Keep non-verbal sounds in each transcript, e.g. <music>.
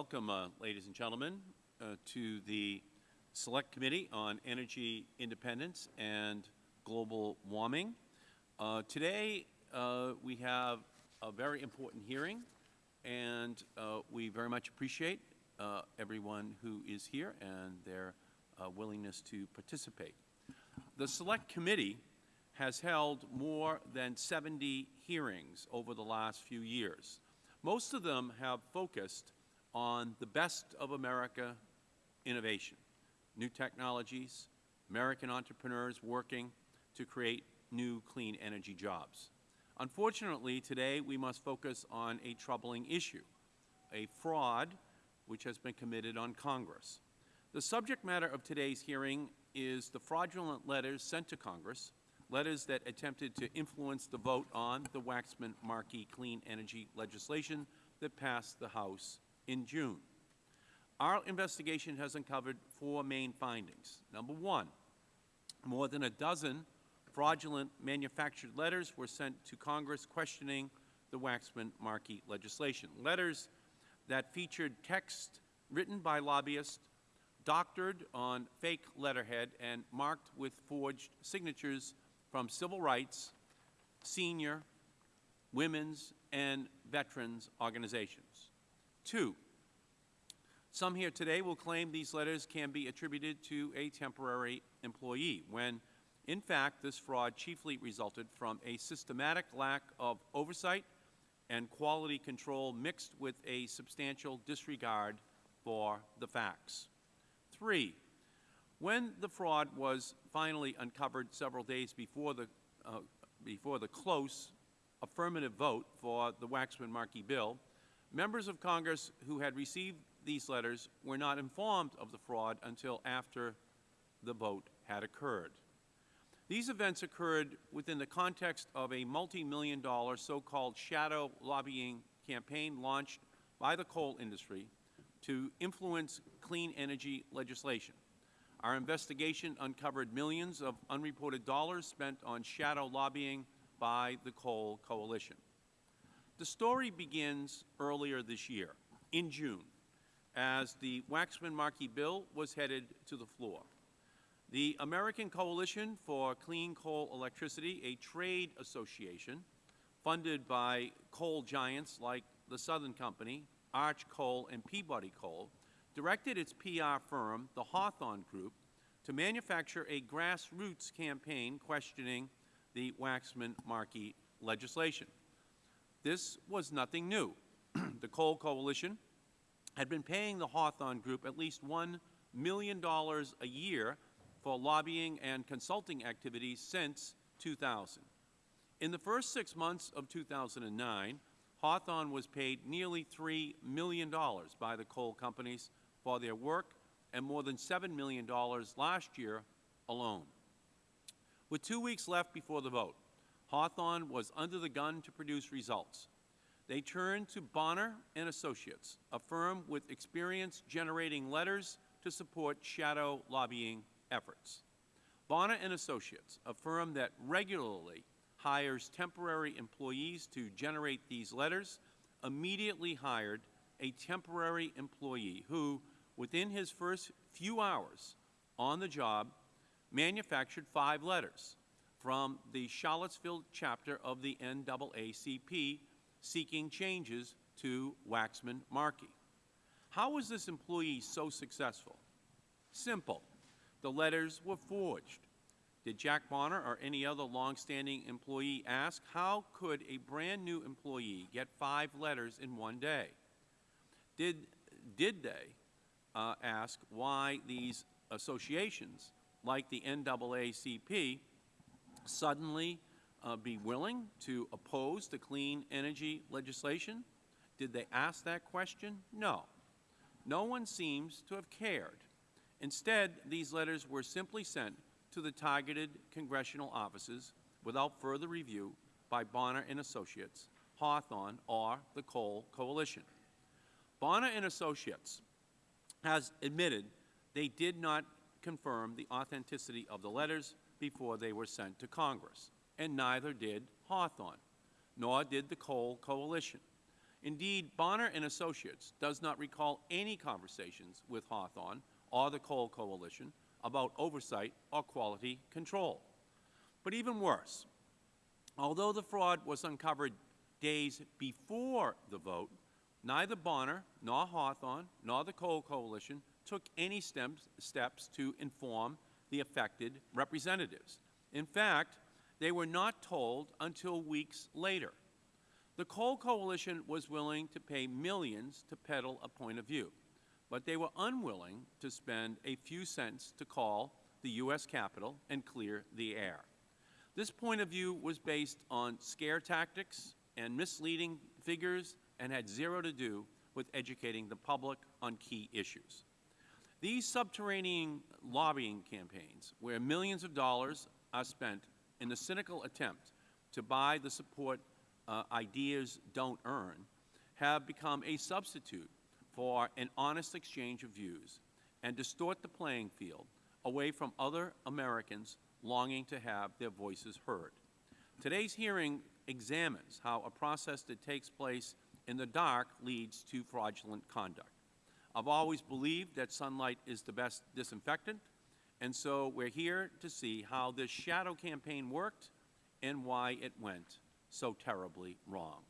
Welcome, uh, ladies and gentlemen, uh, to the Select Committee on Energy Independence and Global Warming. Uh, today, uh, we have a very important hearing, and uh, we very much appreciate uh, everyone who is here and their willingness to participate. The Select Committee has held more than 70 hearings over the last few years. Most of them have focused on the best of America innovation, new technologies, American entrepreneurs working to create new clean energy jobs. Unfortunately, today we must focus on a troubling issue, a fraud which has been committed on Congress. The subject matter of today's hearing is the fraudulent letters sent to Congress, letters that attempted to influence the vote on the Waxman-Markey clean energy legislation that passed the House in June. Our investigation has uncovered four main findings. Number one, more than a dozen fraudulent manufactured letters were sent to Congress questioning the Waxman-Markey legislation, letters that featured text written by lobbyists, doctored on fake letterhead, and marked with forged signatures from civil rights, senior, women's, and veterans organizations. Two, some here today will claim these letters can be attributed to a temporary employee, when, in fact, this fraud chiefly resulted from a systematic lack of oversight and quality control mixed with a substantial disregard for the facts. Three, when the fraud was finally uncovered several days before the, uh, before the close affirmative vote for the Waxman-Markey bill, members of Congress who had received these letters were not informed of the fraud until after the vote had occurred. These events occurred within the context of a multi-million dollar so-called shadow lobbying campaign launched by the coal industry to influence clean energy legislation. Our investigation uncovered millions of unreported dollars spent on shadow lobbying by the Coal Coalition. The story begins earlier this year, in June, as the Waxman-Markey bill was headed to the floor. The American Coalition for Clean Coal Electricity, a trade association funded by coal giants like the Southern Company, Arch Coal, and Peabody Coal, directed its PR firm, the Hawthorne Group, to manufacture a grassroots campaign questioning the Waxman-Markey legislation. This was nothing new. <clears throat> the Coal Coalition had been paying the Hawthorne Group at least $1 million a year for lobbying and consulting activities since 2000. In the first six months of 2009, Hawthorne was paid nearly $3 million by the coal companies for their work and more than $7 million last year alone. With two weeks left before the vote, Hawthorne was under the gun to produce results. They turned to Bonner and Associates, a firm with experience generating letters to support shadow lobbying efforts. Bonner and Associates, a firm that regularly hires temporary employees to generate these letters, immediately hired a temporary employee who, within his first few hours on the job, manufactured five letters from the Charlottesville chapter of the NAACP seeking changes to Waxman-Markey. How was this employee so successful? Simple. The letters were forged. Did Jack Bonner or any other longstanding employee ask, how could a brand new employee get five letters in one day? Did, did they uh, ask why these associations, like the NAACP, suddenly uh, be willing to oppose the clean energy legislation? Did they ask that question? No. No one seems to have cared. Instead, these letters were simply sent to the targeted congressional offices without further review by Bonner and Associates, Hawthorne, or the Coal Coalition. Bonner and Associates has admitted they did not confirm the authenticity of the letters before they were sent to Congress and neither did Hawthorne, nor did the Coal Coalition. Indeed, Bonner and Associates does not recall any conversations with Hawthorne or the Coal Coalition about oversight or quality control. But even worse, although the fraud was uncovered days before the vote, neither Bonner nor Hawthorne nor the Coal Coalition took any steps, steps to inform the affected representatives. In fact, they were not told until weeks later. The Coal Coalition was willing to pay millions to peddle a point of view, but they were unwilling to spend a few cents to call the U.S. Capitol and clear the air. This point of view was based on scare tactics and misleading figures and had zero to do with educating the public on key issues. These subterranean lobbying campaigns, where millions of dollars are spent in the cynical attempt to buy the support uh, ideas don't earn, have become a substitute for an honest exchange of views and distort the playing field away from other Americans longing to have their voices heard. Today's hearing examines how a process that takes place in the dark leads to fraudulent conduct. I've always believed that sunlight is the best disinfectant, and so we're here to see how this shadow campaign worked and why it went so terribly wrong.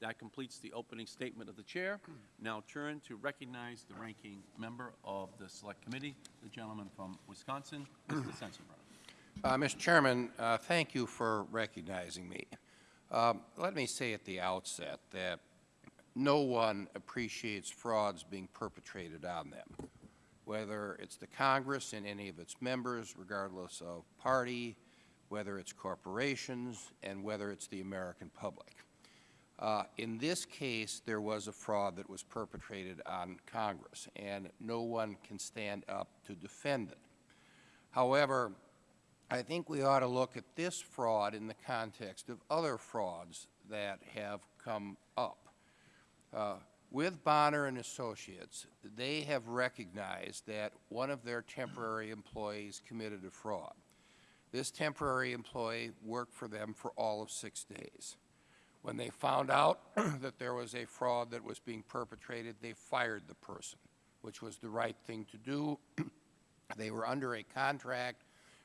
That completes the opening statement of the Chair. Now turn to recognize the ranking member of the Select Committee, the gentleman from Wisconsin, Mr. Sensenbrenner. Uh, Mr. Chairman, uh, thank you for recognizing me. Um, let me say at the outset that no one appreciates frauds being perpetrated on them, whether it's the Congress and any of its members, regardless of party, whether it's corporations, and whether it's the American public. Uh, in this case, there was a fraud that was perpetrated on Congress, and no one can stand up to defend it. However, I think we ought to look at this fraud in the context of other frauds that have come up. Uh, with Bonner and Associates, they have recognized that one of their temporary employees committed a fraud. This temporary employee worked for them for all of six days. When they found out <clears throat> that there was a fraud that was being perpetrated, they fired the person, which was the right thing to do. <clears throat> they were under a contract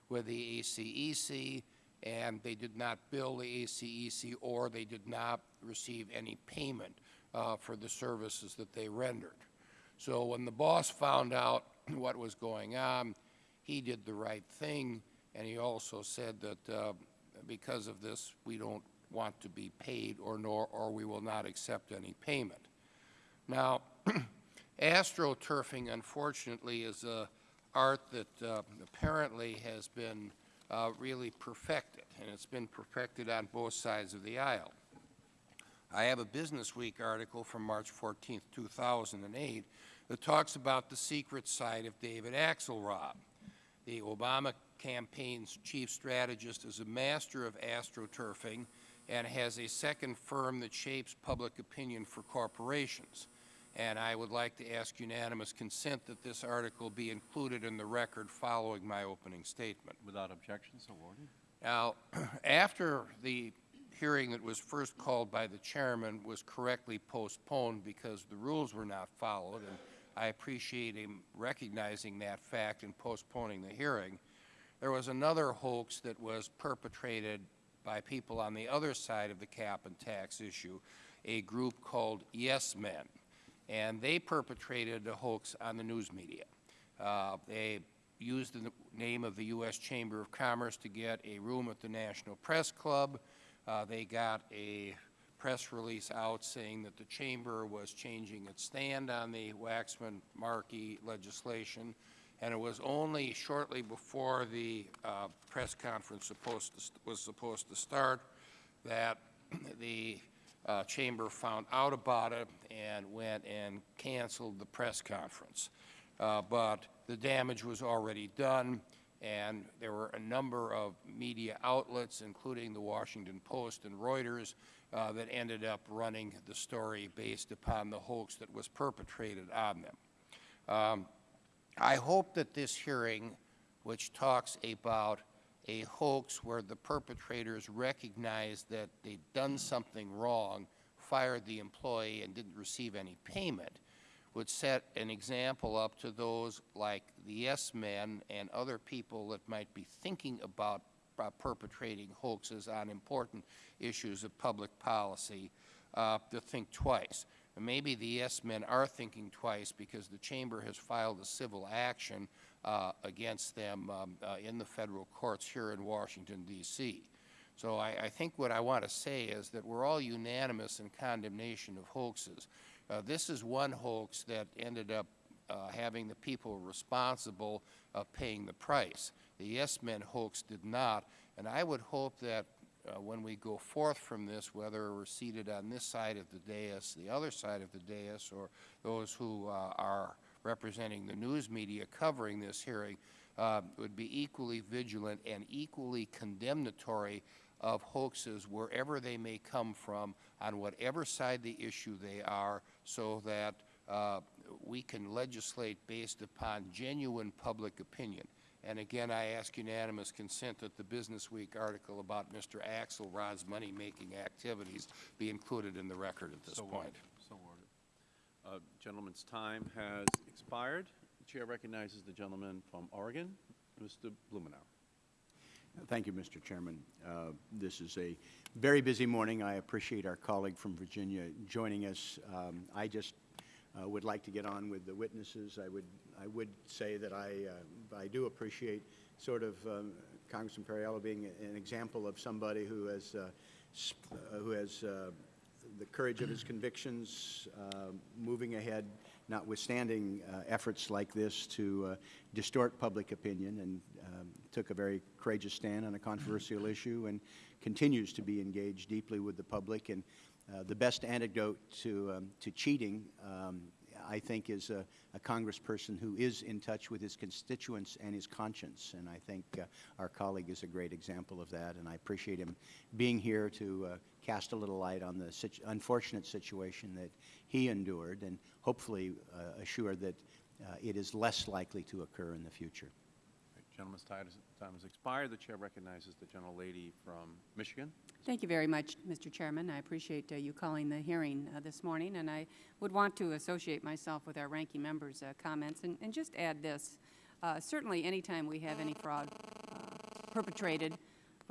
with the ACEC, and they did not bill the ACEC or they did not receive any payment uh, for the services that they rendered. So when the boss found out <clears throat> what was going on, he did the right thing, and he also said that uh, because of this, we don't want to be paid or, nor, or we will not accept any payment. Now, <clears throat> astroturfing, unfortunately, is a art that uh, apparently has been uh, really perfected, and it's been perfected on both sides of the aisle. I have a Business Week article from March 14, 2008, that talks about the secret side of David Axelrod. The Obama campaign's chief strategist is a master of astroturfing and has a second firm that shapes public opinion for corporations. And I would like to ask unanimous consent that this article be included in the record following my opening statement. Without objection, so ordered. Now, <clears throat> after the hearing that was first called by the chairman was correctly postponed because the rules were not followed, and I appreciate him recognizing that fact and postponing the hearing. There was another hoax that was perpetrated by people on the other side of the cap and tax issue, a group called Yes Men, and they perpetrated a hoax on the news media. Uh, they used the name of the U.S. Chamber of Commerce to get a room at the National Press Club. Uh, they got a press release out saying that the Chamber was changing its stand on the Waxman-Markey legislation, and it was only shortly before the uh, press conference supposed to, was supposed to start that <clears throat> the uh, Chamber found out about it and went and canceled the press conference. Uh, but the damage was already done and there were a number of media outlets, including the Washington Post and Reuters, uh, that ended up running the story based upon the hoax that was perpetrated on them. Um, I hope that this hearing, which talks about a hoax where the perpetrators recognized that they'd done something wrong, fired the employee and didn't receive any payment would set an example up to those like the yes men and other people that might be thinking about uh, perpetrating hoaxes on important issues of public policy uh, to think twice. And maybe the yes men are thinking twice because the Chamber has filed a civil action uh, against them um, uh, in the federal courts here in Washington, D.C. So I, I think what I want to say is that we're all unanimous in condemnation of hoaxes. Uh, this is one hoax that ended up uh, having the people responsible uh, paying the price. The Yes Men hoax did not, and I would hope that uh, when we go forth from this, whether we're seated on this side of the dais, the other side of the dais, or those who uh, are representing the news media covering this hearing, uh, would be equally vigilant and equally condemnatory of hoaxes wherever they may come from, on whatever side the issue they are, so that uh, we can legislate based upon genuine public opinion. And again, I ask unanimous consent that the Business Week article about Mr. Axelrod's money-making activities be included in the record at this So point. ordered. So ordered. Uh, Gentleman's time has expired. The Chair recognizes the gentleman from Oregon, Mr. Blumenauer. Thank you, Mr. Chairman. Uh, This is a very busy morning. I appreciate our colleague from Virginia joining us. Um, I just uh, would like to get on with the witnesses. I would, I would say that I, uh, I do appreciate sort of um, Congressman Perriello being an example of somebody who has, uh, uh, who has uh, the courage of his convictions, moving ahead, notwithstanding uh, efforts like this to uh, distort public opinion, and um, took a very courageous stand on a controversial issue and continues to be engaged deeply with the public. And uh, the best antidote to, um, to cheating, um, I think, is a, a congressperson who is in touch with his constituents and his conscience. And I think uh, our colleague is a great example of that. And I appreciate him being here to uh, cast a little light on the situ unfortunate situation that he endured and hopefully uh, assure that uh, it is less likely to occur in the future. Right, Gentleman's time has- time has expired. The Chair recognizes the gentlelady from Michigan. Thank you very much, Mr. Chairman. I appreciate uh, you calling the hearing uh, this morning, and I would want to associate myself with our ranking member's uh, comments and, and just add this. Uh, certainly, anytime we have any fraud uh, perpetrated,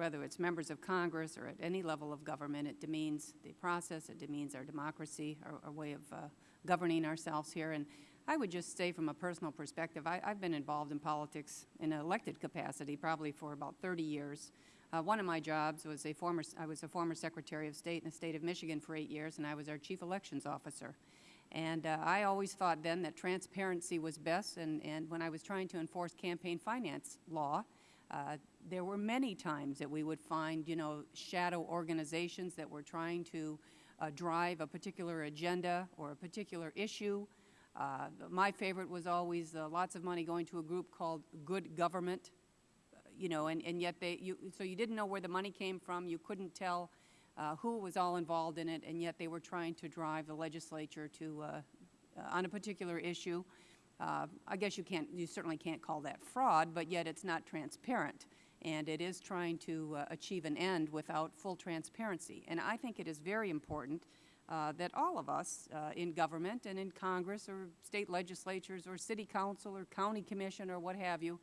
whether it's members of Congress or at any level of government, it demeans the process, it demeans our democracy, our, our way of uh, governing ourselves here. And I would just say from a personal perspective, I, I've been involved in politics in an elected capacity probably for about 30 years. Uh, one of my jobs was a former, I was a former Secretary of State in the state of Michigan for eight years, and I was our Chief Elections Officer. And uh, I always thought then that transparency was best, and, and when I was trying to enforce campaign finance law, uh, there were many times that we would find, you know, shadow organizations that were trying to uh, drive a particular agenda or a particular issue. Uh, my favorite was always uh, lots of money going to a group called Good Government, you know, and, and yet they, you, so you didn't know where the money came from, you couldn't tell uh, who was all involved in it, and yet they were trying to drive the legislature to, uh, uh, on a particular issue. Uh, I guess you can't, you certainly can't call that fraud, but yet it's not transparent. And it is trying to uh, achieve an end without full transparency. And I think it is very important uh, that all of us uh, in government and in Congress or state legislatures or city council or county commission or what have you,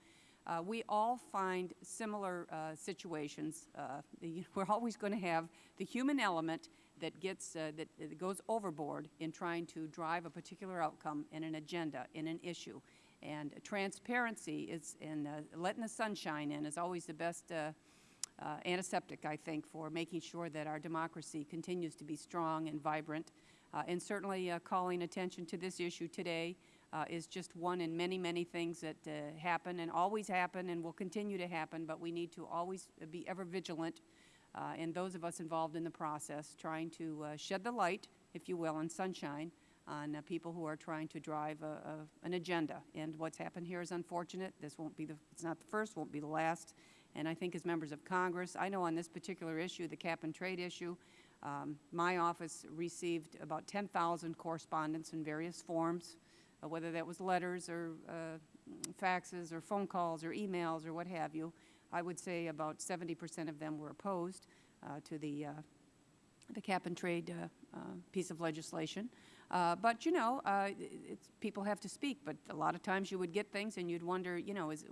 uh, we all find similar uh, situations. Uh, <laughs> we're always going to have the human element that gets that, that goes overboard in trying to drive a particular outcome in an agenda in an issue. And transparency is and uh, letting the sunshine in is always the best. Uh, uh, antiseptic, I think, for making sure that our democracy continues to be strong and vibrant. Uh, and certainly uh, calling attention to this issue today uh, is just one in many, many things that happen and always happen and will continue to happen, but we need to always be ever vigilant, and those of us involved in the process, trying to shed the light, if you will, and sunshine on uh, people who are trying to drive a, a, an agenda. And what's happened here is unfortunate. This won't be the, it's not the first, won't be the last. And I think as members of Congress, I know on this particular issue, the cap and trade issue, um, my office received about 10,000 correspondence in various forms, uh, whether that was letters or uh, faxes or phone calls or emails or what have you. I would say about 70% of them were opposed uh, to the uh, the cap-and-trade uh, uh, piece of legislation. Uh, But, you know, uh, people have to speak, but a lot of times you would get things and you'd wonder, you know, is,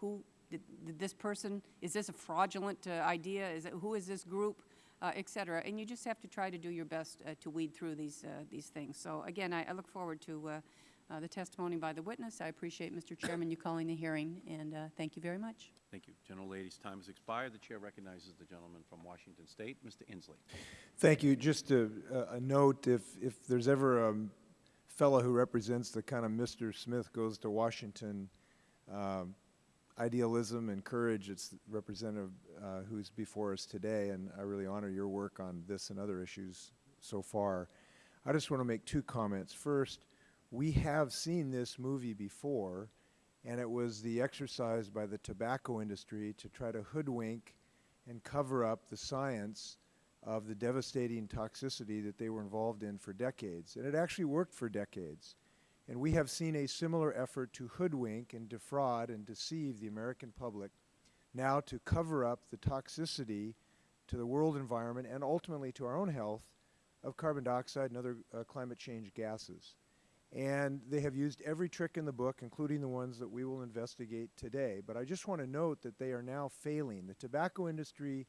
who, did did this person, is this a fraudulent uh, idea? Is it, who is this group, uh, et cetera? And you just have to try to do your best uh, to weed through these, uh, these things. So again, I, I look forward to the testimony by the witness. I appreciate, Mr. Chairman, you calling the hearing, and thank you very much. Thank you. Gentle lady's time has expired. The chair recognizes the gentleman from Washington State, Mr. Inslee. Thank you. Just a, a- a note, if, if there's ever a fellow who represents the kind of Mr. Smith goes to Washington um, idealism and courage, it's Representative uh, who's before us today, and I really honor your work on this and other issues so far. I just want to make two comments. First, we have seen this movie before, and it was the exercise by the tobacco industry to try to hoodwink and cover up the science of the devastating toxicity that they were involved in for decades. And it actually worked for decades. And we have seen a similar effort to hoodwink and defraud and deceive the American public now to cover up the toxicity to the world environment and ultimately to our own health of carbon dioxide and other uh, climate change gases. And they have used every trick in the book, including the ones that we will investigate today. But I just want to note that they are now failing. The tobacco industry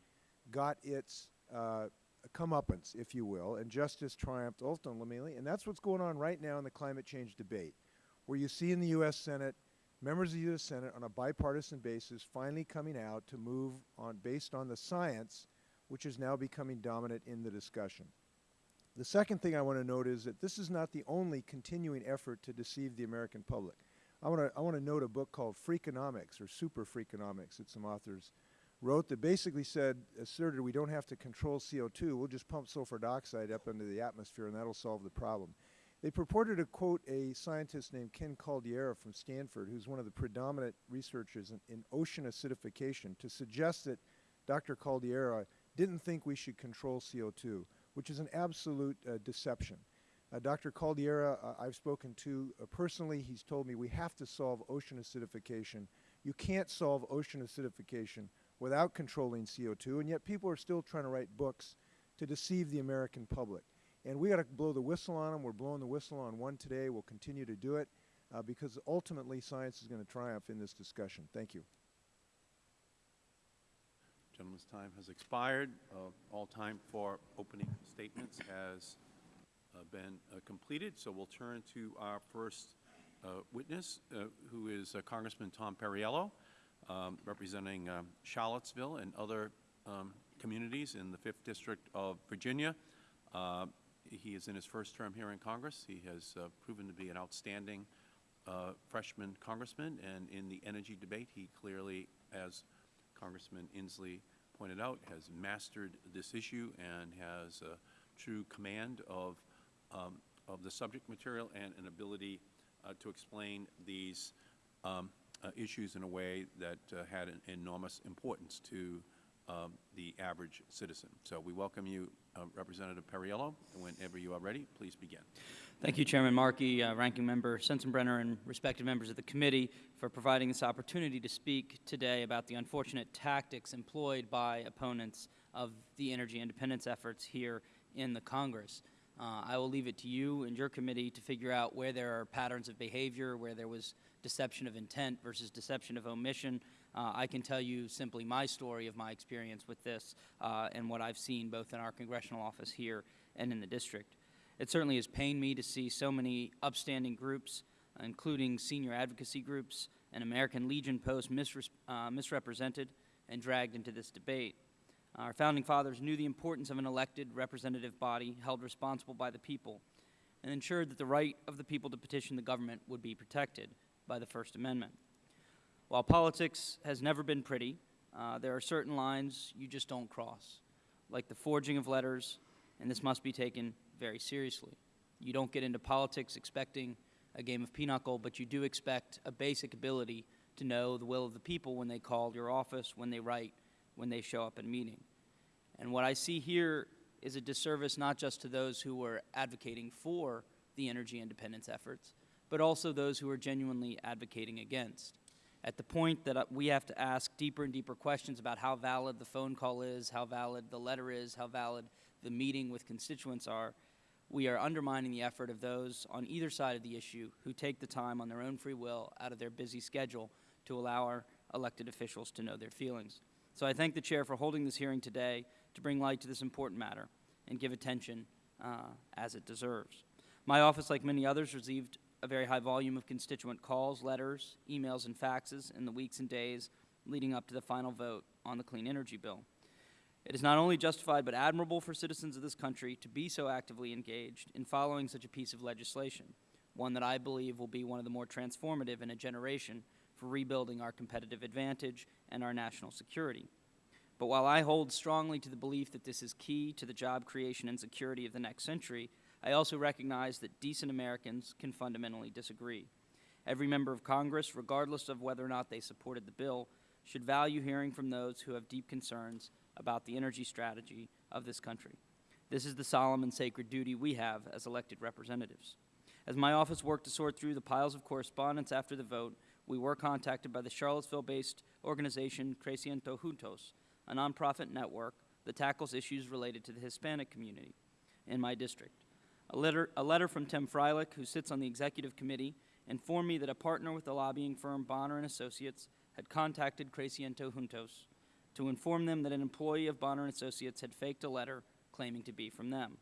got its uh, comeuppance, if you will, and justice triumphed ultimately. And that's what's going on right now in the climate change debate, where you see in the U.S. Senate members of the U.S. Senate on a bipartisan basis finally coming out to move on based on the science, which is now becoming dominant in the discussion. The second thing I want to note is that this is not the only continuing effort to deceive the American public. I want to, I want to note a book called Freakonomics or Super Freakonomics that some authors wrote that basically said, asserted we don't have to control CO2, we'll just pump sulfur dioxide up into the atmosphere and that'll solve the problem. They purported to quote a scientist named Ken Caldeira from Stanford, who's one of the predominant researchers in, in ocean acidification, to suggest that Dr. Caldeira didn't think we should control CO2, which is an absolute uh, deception. Uh, Dr. Caldeira, uh, I've spoken to personally. He's told me we have to solve ocean acidification. You can't solve ocean acidification without controlling CO2, and yet people are still trying to write books to deceive the American public. And we got to blow the whistle on them. We're blowing the whistle on one today. We'll continue to do it uh, because ultimately science is going to triumph in this discussion. Thank you. Gentleman's time has expired. Uh, All time for opening statements has uh, been uh, completed, so we'll turn to our first uh, witness, uh, who is uh, Congressman Tom Perriello, um, representing um, Charlottesville and other um, communities in the 5th District of Virginia. He is in his first term here in Congress. He has proven to be an outstanding freshman congressman, and in the energy debate, he clearly, as Congressman Inslee pointed out, has mastered this issue and has a true command of, um, of the subject material and an ability uh, to explain these um, uh, issues in a way that uh, had an enormous importance to the average citizen. So we welcome you, uh, Representative Perriello. Whenever you are ready, please begin. Thank you, Chairman Markey, uh, Ranking Member Sensenbrenner, and respected members of the committee for providing this opportunity to speak today about the unfortunate tactics employed by opponents of the energy independence efforts here in the Congress. Uh, I will leave it to you and your committee to figure out where there are patterns of behavior, where there was deception of intent versus deception of omission. Uh, I can tell you simply my story of my experience with this uh, and what I've seen both in our congressional office here and in the district. It certainly has pained me to see so many upstanding groups, including senior advocacy groups and American Legion posts, misres- uh, misrepresented and dragged into this debate. Our founding fathers knew the importance of an elected representative body held responsible by the people and ensured that the right of the people to petition the government would be protected by the First Amendment. While politics has never been pretty, uh, there are certain lines you just don't cross, like the forging of letters, and this must be taken very seriously. You don't get into politics expecting a game of pinochle, but you do expect a basic ability to know the will of the people when they call your office, when they write, when they show up in a meeting. And what I see here is a disservice not just to those who are advocating for the energy independence efforts, but also those who are genuinely advocating against. At the point that uh, we have to ask deeper and deeper questions about how valid the phone call is, how valid the letter is, how valid the meeting with constituents are, we are undermining the effort of those on either side of the issue who take the time on their own free will out of their busy schedule to allow our elected officials to know their feelings. So I thank the chair for holding this hearing today to bring light to this important matter and give attention uh, as it deserves. My office, like many others, received a very high volume of constituent calls, letters, emails, and faxes in the weeks and days leading up to the final vote on the Clean Energy Bill. It is not only justified but admirable for citizens of this country to be so actively engaged in following such a piece of legislation, one that I believe will be one of the more transformative in a generation for rebuilding our competitive advantage and our national security. But while I hold strongly to the belief that this is key to the job creation and security of the next century, I also recognize that decent Americans can fundamentally disagree. Every member of Congress, regardless of whether or not they supported the bill, should value hearing from those who have deep concerns about the energy strategy of this country. This is the solemn and sacred duty we have as elected representatives. As my office worked to sort through the piles of correspondence after the vote, we were contacted by the Charlottesville-based organization Creciendo Juntos, a nonprofit network that tackles issues related to the Hispanic community in my district. A letter, a letter from Tim Freilich, who sits on the executive committee, informed me that a partner with the lobbying firm Bonner and Associates had contacted Creciendo Juntos to inform them that an employee of Bonner and Associates had faked a letter claiming to be from them.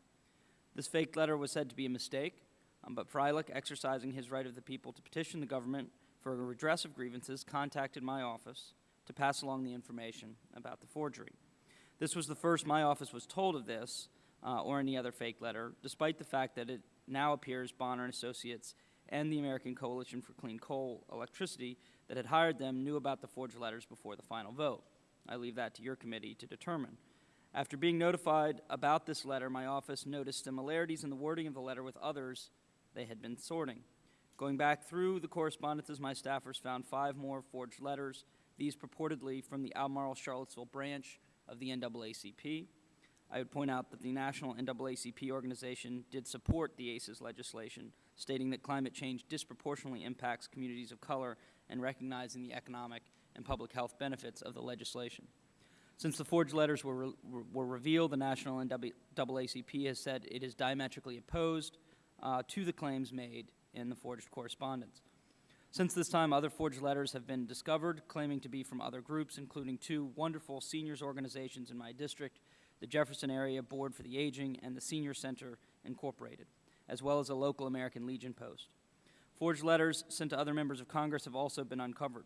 This faked letter was said to be a mistake, um, but Freilich, exercising his right of the people to petition the government for a redress of grievances, contacted my office to pass along the information about the forgery. This was the first my office was told of this uh, or any other fake letter, despite the fact that it now appears Bonner and Associates and the American Coalition for Clean Coal Electricity that had hired them knew about the forged letters before the final vote. I leave that to your committee to determine. After being notified about this letter, my office noticed similarities in the wording of the letter with others they had been sorting. Going back through the correspondences, my staffers found five more forged letters, these purportedly from the Albemarle Charlottesville branch of the NAACP. I would point out that the National NAACP organization did support the ACES legislation, stating that climate change disproportionately impacts communities of color and recognizing the economic and public health benefits of the legislation. Since the forged letters were, re were revealed, the National NAACP has said it is diametrically opposed uh, to the claims made in the forged correspondence. Since this time, other forged letters have been discovered, claiming to be from other groups, including two wonderful seniors organizations in my district, the Jefferson Area Board for the Aging and the Senior Center Incorporated, as well as a local American Legion post. Forged letters sent to other members of Congress have also been uncovered.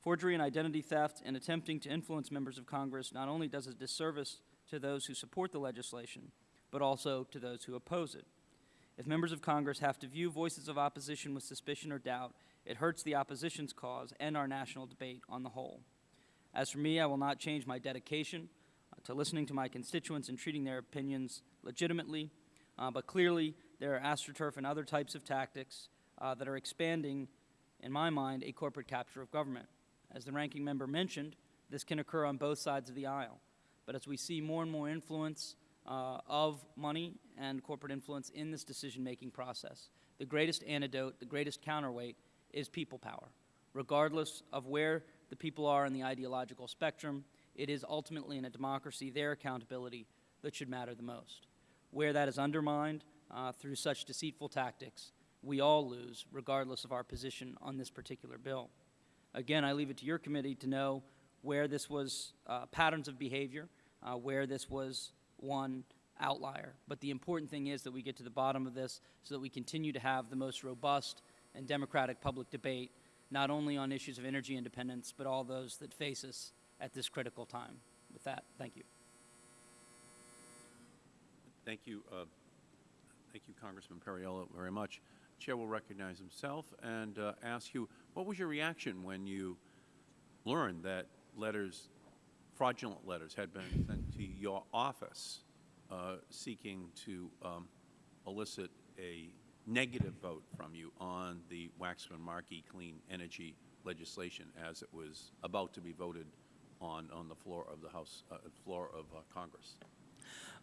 Forgery and identity theft and attempting to influence members of Congress not only does a disservice to those who support the legislation, but also to those who oppose it. If members of Congress have to view voices of opposition with suspicion or doubt, it hurts the opposition's cause and our national debate on the whole. As for me, I will not change my dedication to listening to my constituents and treating their opinions legitimately, uh, but clearly there are astroturf and other types of tactics uh, that are expanding, in my mind, a corporate capture of government. As the ranking member mentioned, this can occur on both sides of the aisle. But as we see more and more influence uh, of money and corporate influence in this decision-making process, the greatest antidote, the greatest counterweight is people power. Regardless of where the people are in the ideological spectrum, it is ultimately in a democracy their accountability that should matter the most. Where that is undermined uh, through such deceitful tactics, we all lose, regardless of our position on this particular bill. Again, I leave it to your committee to know where this was uh, patterns of behavior, uh, where this was one outlier. But the important thing is that we get to the bottom of this so that we continue to have the most robust and democratic public debate, not only on issues of energy independence, but all those that face us at this critical time. With that, thank you. Thank you. Uh, thank you, Congressman Perriello, very much. Chair will recognize himself and uh, ask you, what was your reaction when you learned that letters, fraudulent letters, had been sent to your office uh, seeking to um, elicit a negative vote from you on the Waxman-Markey clean energy legislation as it was about to be voted on on the floor of the House, uh, floor of uh, Congress?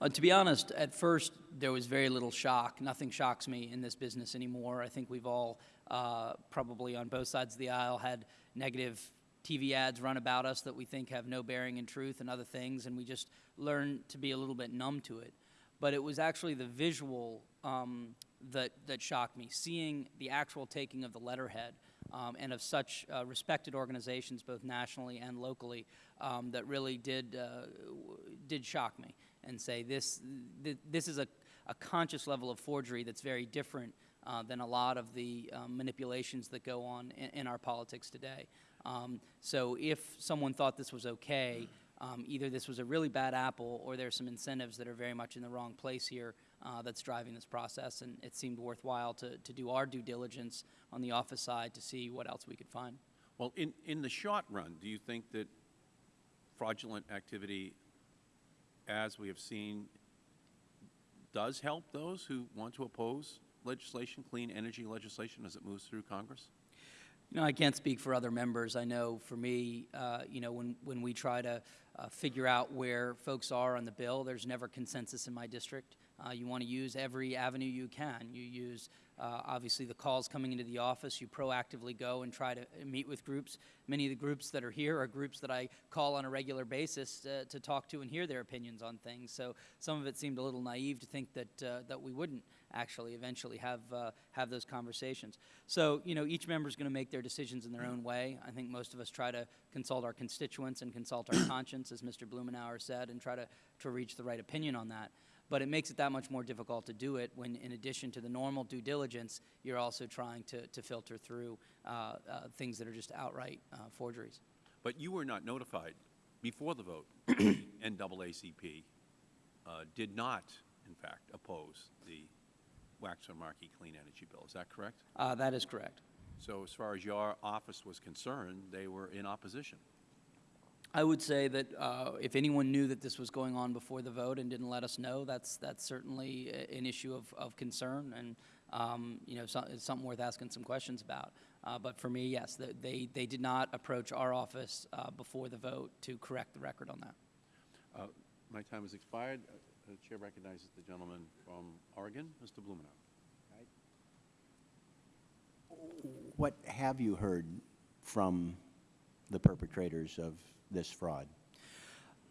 Uh, to be honest, at first there was very little shock. Nothing shocks me in this business anymore. I think we've all uh, probably on both sides of the aisle had negative TV ads run about us that we think have no bearing in truth and other things, and we just learn to be a little bit numb to it. but it was actually the visual um, that, that shocked me, seeing the actual taking of the letterhead um, and of such uh, respected organizations, both nationally and locally, um, that really did, uh, did shock me and say this, th- this is a, a conscious level of forgery that's very different uh, than a lot of the um, manipulations that go on in, in our politics today. Um, so if someone thought this was okay, um, either this was a really bad apple or there's some incentives that are very much in the wrong place here uh, that's driving this process. And it seemed worthwhile to, to do our due diligence on the office side to see what else we could find. Well, in, in the short run, do you think that fraudulent activity, as we have seen, does help those who want to oppose legislation, clean energy legislation, as it moves through Congress? You know, I can't speak for other members. I know for me, uh, you know, when, when we try to uh, figure out where folks are on the bill, there's never consensus in my district. Uh, you want to use every avenue you can. You use, uh, obviously, the calls coming into the office. You proactively go and try to meet with groups. Many of the groups that are here are groups that I call on a regular basis to, to talk to and hear their opinions on things. So some of it seemed a little naive to think that, uh, that we wouldn't actually eventually have, uh, have those conversations. So, you know, each member is going to make their decisions in their own way. I think most of us try to consult our constituents and consult our conscience, as Mr. Blumenauer said, and try to, to reach the right opinion on that. But it makes it that much more difficult to do it when, in addition to the normal due diligence, you're also trying to, to filter through uh, uh, things that are just outright uh, forgeries. But you were not notified before the vote. <clears throat> NAACP uh, did not, in fact, oppose the Waxman-Markey Clean Energy Bill. Is that correct? Uh, that is correct. So as far as your office was concerned, they were in opposition. I would say that uh, if anyone knew that this was going on before the vote and didn't let us know, that's, that's certainly an issue of, of concern and, um, you know, so, it's something worth asking some questions about. Uh, But for me, yes, th- they, they did not approach our office uh, before the vote to correct the record on that. Uh, My time has expired. Uh, The Chair recognizes the gentleman from Oregon, Mr. Blumenauer. What have you heard from the perpetrators of this fraud?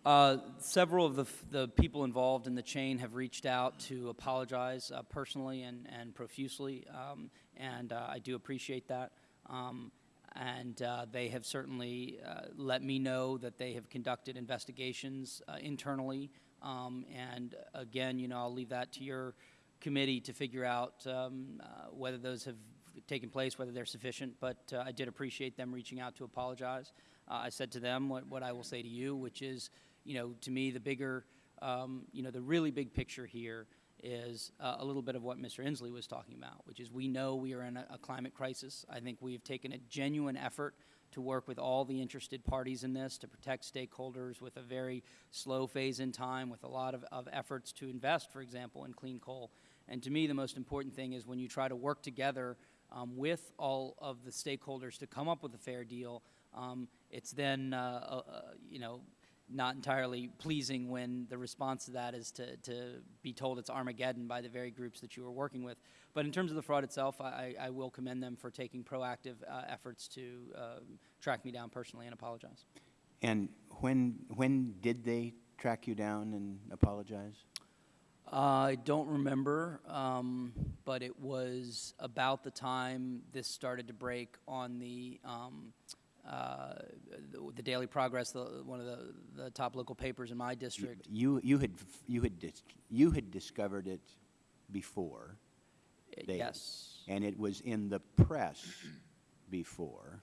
Uh, Several of the, the people involved in the chain have reached out to apologize uh, personally and, and profusely, um, and uh, I do appreciate that. Um, And uh, they have certainly uh, let me know that they have conducted investigations uh, internally. Um, And again, you know, I'll leave that to your committee to figure out um, whether those have taken place, whether they're sufficient, but uh, I did appreciate them reaching out to apologize. Uh, I said to them what, what I will say to you, which is, you know, to me, the bigger, um, you know, the really big picture here is uh, a little bit of what Mr. Inslee was talking about, which is we know we are in a, a climate crisis. I think we have taken a genuine effort to work with all the interested parties in this, to protect stakeholders with a very slow phase in time, with a lot of, of efforts to invest, for example, in clean coal. And to me, the most important thing is when you try to work together um, with all of the stakeholders to come up with a fair deal, um, it's then, uh, uh, uh, you know, not entirely pleasing when the response to that is to, to be told it's Armageddon by the very groups that you were working with. But in terms of the fraud itself, I, I will commend them for taking proactive uh, efforts to um, track me down personally and apologize. And when, when did they track you down and apologize? I don't remember, um, but it was about the time this started to break on the um, uh, the, the Daily Progress, the, one of the, the top local papers in my district. You, you had, you had, dis- you had discovered it before. yes. And it was in the press before.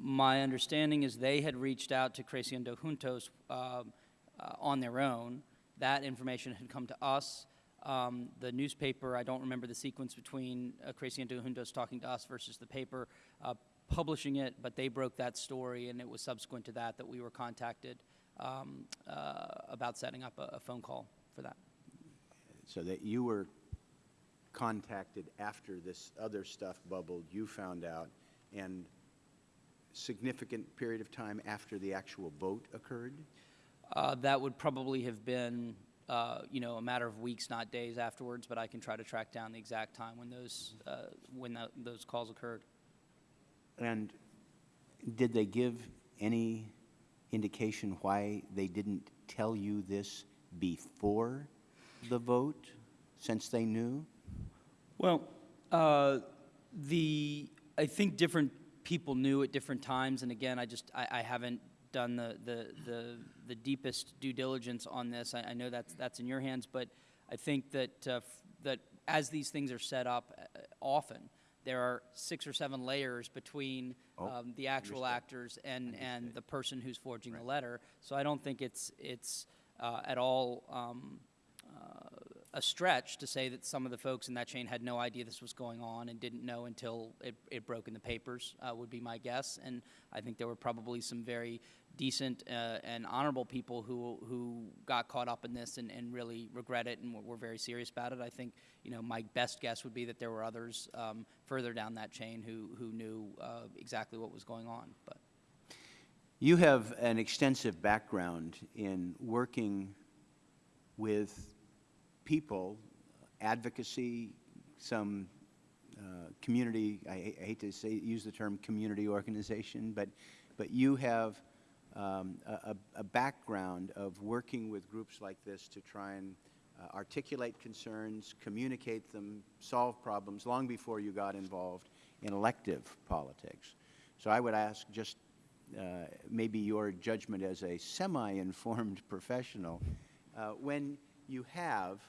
My understanding is they had reached out to Creciendo Juntos um, uh, on their own. That information had come to us. Um, the newspaper, I don't remember the sequence between uh, Creciendo Juntos talking to us versus the paper uh, publishing it, but they broke that story, and it was subsequent to that that we were contacted um, uh, about setting up a, a phone call for that. So that you were contacted after this other stuff bubbled, you found out, and significant period of time after the actual vote occurred? Uh, that would probably have been, uh, you know, a matter of weeks, not days afterwards, but I can try to track down the exact time when those, uh, when tho- those calls occurred. And did they give any indication why they didn't tell you this before the vote since they knew? Well, uh, the, I think different people knew at different times, and again, I just, I, I haven't done the, the, the, the deepest due diligence on this. I, I know that's, that's in your hands, but I think that, uh, that as these things are set up, uh, often, there are six or seven layers between Oh, um, the actual actors and, and the person who's forging the letter. So I don't think it's, it's uh, at all um, uh, a stretch to say that some of the folks in that chain had no idea this was going on and didn't know until it, it broke in the papers, uh, would be my guess. And I think there were probably some very decent uh, and honorable people who, who got caught up in this and, and really regret it and were, very serious about it. I think, you know, my best guess would be that there were others um, further down that chain who, who knew uh, exactly what was going on. But You have an extensive background in working with people, advocacy, some uh, community, I I hate to say, use the term community organization, but, but you have um, a, a- background of working with groups like this to try and uh, articulate concerns, communicate them, solve problems, long before you got involved in elective politics. So I would ask just uh, maybe your judgment as a semi-informed <laughs> professional, uh, when you have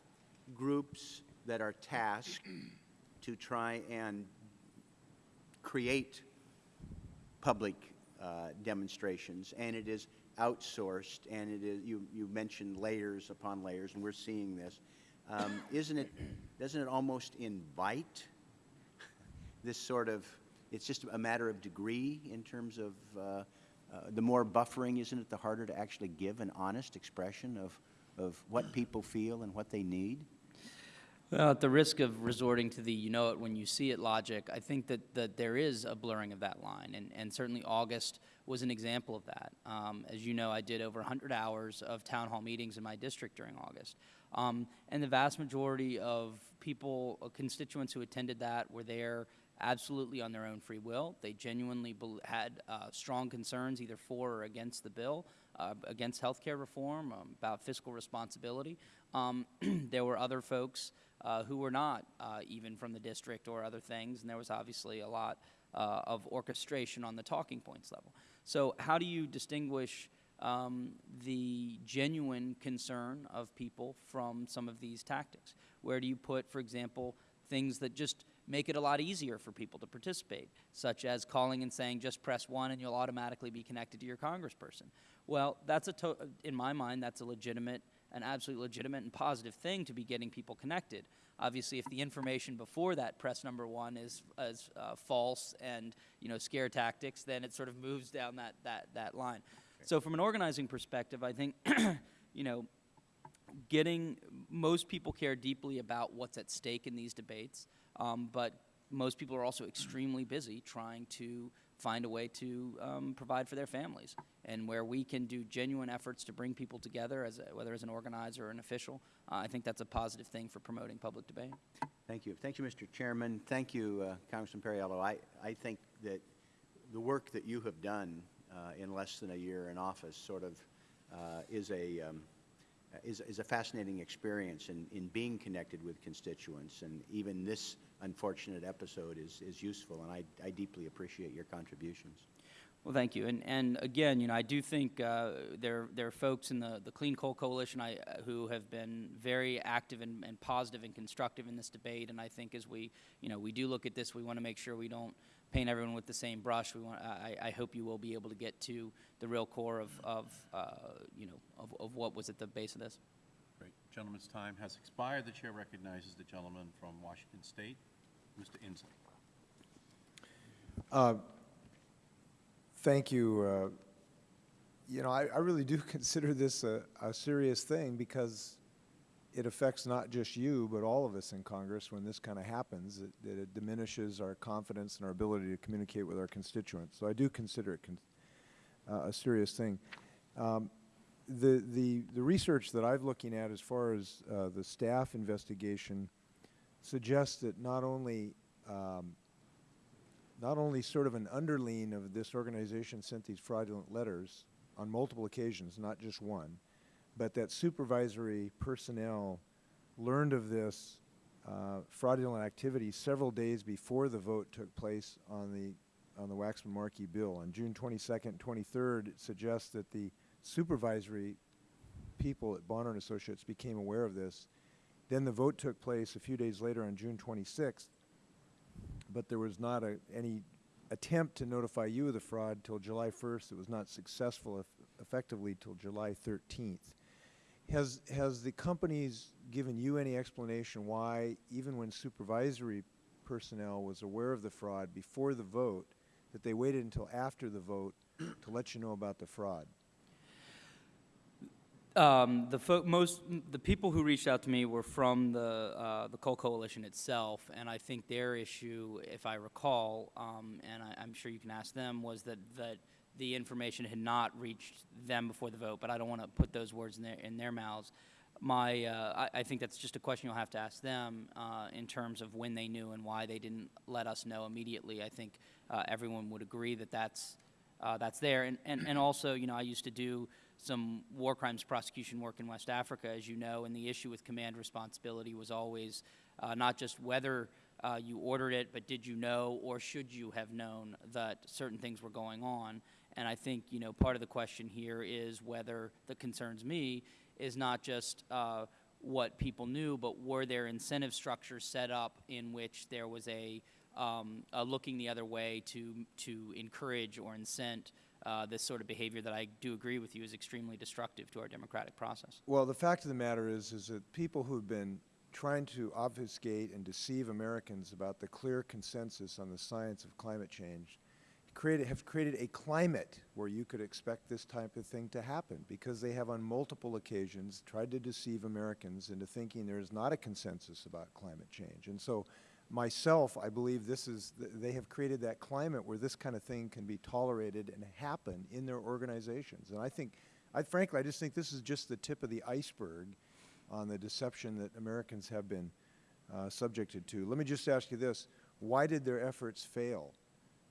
groups that are tasked to try and create public uh, demonstrations, and it is outsourced, and it is, you, you mentioned layers upon layers, and we're seeing this. Um, Isn't it, doesn't it almost invite this sort of, it's just a matter of degree in terms of, uh, uh, the more buffering, isn't it, the harder to actually give an honest expression of, of what people feel and what they need? Well, at the risk of resorting to the you know it when you see it logic, I think that, that there is a blurring of that line, and, and certainly August was an example of that. Um, as you know, I did over 100 hours of town hall meetings in my district during August. Um, and the vast majority of people, uh, constituents who attended that, were there absolutely on their own free will. They genuinely had uh, strong concerns, either for or against the bill, uh, against health care reform, um, about fiscal responsibility. Um, <clears throat> there were other folks uh, who were not uh, even from the district or other things, and there was obviously a lot uh, of orchestration on the talking points level. So, how do you distinguish um, the genuine concern of people from some of these tactics? Where do you put, for example, things that just make it a lot easier for people to participate, such as calling and saying, just press one and you'll automatically be connected to your congressperson? Well, that's a in my mind, that's a legitimate, an absolutely legitimate and positive thing to be getting people connected. Obviously, if the information before that press number one is, is uh, false and you know scare tactics, then it sort of moves down that that that line. So, from an organizing perspective, I think <clears throat> you know getting most people care deeply about what's at stake in these debates, um, but most people are also extremely busy trying to find a way to um, provide for their families. And where we can do genuine efforts to bring people together, as a, whether as an organizer or an official, uh, I think that's a positive thing for promoting public debate. Thank you. Thank you, Mr. Chairman. Thank you, uh, Congressman Perriello. I, I think that the work that you have done uh, in less than a year in office sort of uh, is a um, is, is a fascinating experience in, in being connected with constituents, and even this unfortunate episode is, is useful, and I, I deeply appreciate your contributions. Well, thank you. And, and again, you know, I do think uh, there, there are folks in the, the Clean Coal Coalition I, uh, who have been very active and, and positive and constructive in this debate. And I think as we, you know, we do look at this, we want to make sure we don't paint everyone with the same brush. We want, I, I hope you will be able to get to the real core of, of uh, you know, of, of what was at the base of this. Gentleman's time has expired. The chair recognizes the gentleman from Washington State, Mr. Inslee. Thank you. uh, You know, I, I really do <laughs> consider this a, a serious thing because it affects not just you, but all of us in Congress when this kind of happens. It, that it diminishes our confidence and our ability to communicate with our constituents. So I do consider it uh, a serious thing. Um, the, the, the research that I'm looking at as far as uh, the staff investigation suggests that not only um, not only sort of an underling of this organization sent these fraudulent letters on multiple occasions, not just one, but that supervisory personnel learned of this uh, fraudulent activity several days before the vote took place on the on the Waxman-Markey bill. On June 22nd and 23rd, it suggests that the supervisory people at Bonner and Associates became aware of this. Then the vote took place a few days later on June 26th, but there was not a, any attempt to notify you of the fraud till July 1st. It was not successful eff effectively till July 13th. Has, has the companies given you any explanation why, even when supervisory personnel was aware of the fraud before the vote, that they waited until after the vote to let you know about the fraud? Um, the most the people who reached out to me were from the uh, the Coal Coalition itself, and I think their issue, if I recall, um, and I, I'm sure you can ask them, was that that the information had not reached them before the vote. But I don't want to put those words in their in their mouths. My, uh, I, I think that's just a question you'll have to ask them uh, in terms of when they knew and why they didn't let us know immediately. I think uh, everyone would agree that that's uh, that's there. And, and, and also, you know, I used to do some war crimes prosecution work in West Africa, as you know, and the issue with command responsibility was always uh, not just whether uh, you ordered it, but did you know or should you have known that certain things were going on. And I think, you know, part of the question here is whether, that concerns me, is not just uh, what people knew, but were there incentive structures set up in which there was a, um, a looking the other way to, to encourage or incent uh, this sort of behavior that I do agree with you is extremely destructive to our democratic process. Well, the fact of the matter is, is that people who've been trying to obfuscate and deceive Americans about the clear consensus on the science of climate change created, have created a climate where you could expect this type of thing to happen because they have on multiple occasions tried to deceive Americans into thinking there is not a consensus about climate change. And so myself, I believe this is, th they have created that climate where this kind of thing can be tolerated and happen in their organizations. And I think, I frankly, I just think this is just the tip of the iceberg on the deception that Americans have been uh, subjected to. Let me just ask you this. Why did their efforts fail?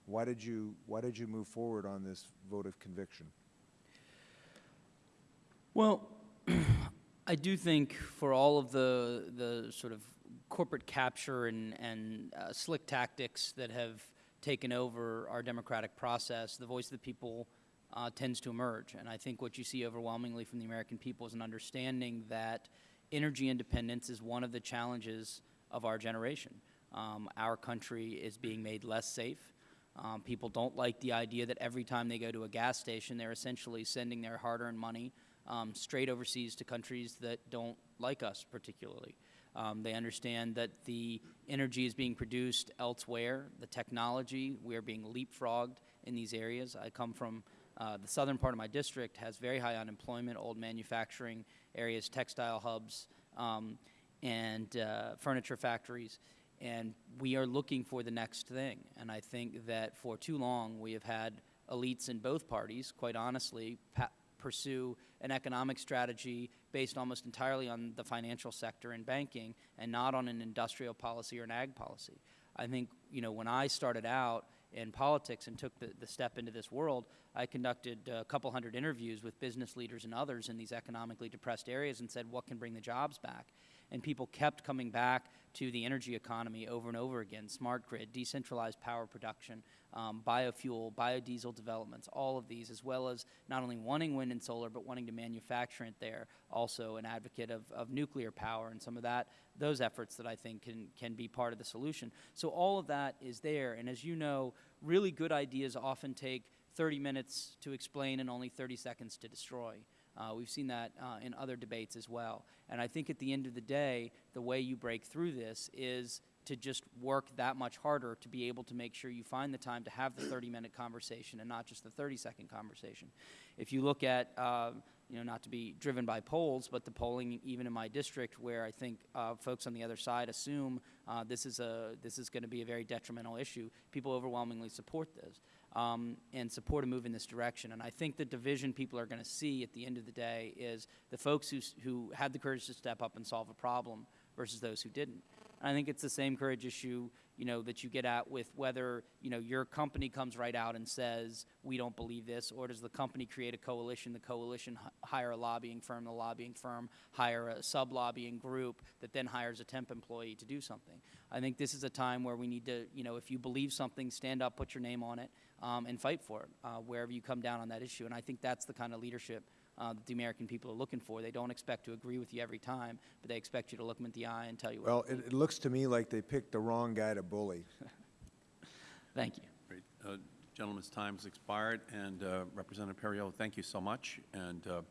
Why did you, why did you move forward on this vote of conviction? Well, <clears throat> I do think for all of the the sort of corporate capture and and uh, slick tactics that have taken over our democratic process, the voice of the people uh, tends to emerge. And I think what you see overwhelmingly from the American people is an understanding that energy independence is one of the challenges of our generation. Um, our country is being made less safe. Um, people don't like the idea that every time they go to a gas station, they're essentially sending their hard-earned money um, straight overseas to countries that don't like us particularly. Um, they understand that the energy is being produced elsewhere, the technology, we are being leapfrogged in these areas. I come from uh, the southern part of my district, has very high unemployment, old manufacturing areas, textile hubs, um, and uh, furniture factories and we are looking for the next thing. And I think that for too long we have had elites in both parties, quite honestly, pursue an economic strategy based almost entirely on the financial sector and banking and not on an industrial policy or an ag policy. I think, you know, when I started out in politics and took the, the step into this world, I conducted a couple hundred interviews with business leaders and others in these economically depressed areas and said, what can bring the jobs back? and people kept coming back to the energy economy over and over again, smart grid, decentralized power production, um, biofuel, biodiesel developments, all of these, as well as not only wanting wind and solar, but wanting to manufacture it there. Also an advocate of, of nuclear power and some of that, those efforts that I think can, can be part of the solution. So all of that is there, and as you know, really good ideas often take 30 minutes to explain and only 30 seconds to destroy. Uh, we've seen that uh, in other debates as well. And I think at the end of the day, the way you break through this is to just work that much harder to be able to make sure you find the time to have the 30-minute conversation and not just the 30-second conversation. If you look at, uh, you know, not to be driven by polls, but the polling even in my district where I think uh, folks on the other side assume uh, this is, a, this is going to be a very detrimental issue, people overwhelmingly support this um, and support a move in this direction. And I think the division people are going to see at the end of the day is the folks who, who had the courage to step up and solve a problem versus those who didn't. And I think it's the same courage issue you know, that you get at with whether, you know, your company comes right out and says, we don't believe this, or does the company create a coalition, the coalition hire a lobbying firm, the lobbying firm hire a sub-lobbying group that then hires a temp employee to do something. I think this is a time where we need to, you know, if you believe something, stand up, put your name on it, um, and fight for it, uh, wherever you come down on that issue. And I think that's the kind of leadership uh, that the American people are looking for. They don't expect to agree with you every time, but they expect you to look them in the eye and tell you what. Well, it, it looks to me like they picked the wrong guy to bully. <laughs> Thank you. Great. Uh, Gentleman's time has expired, and uh, Representative Perriello, thank you so much. And, uh,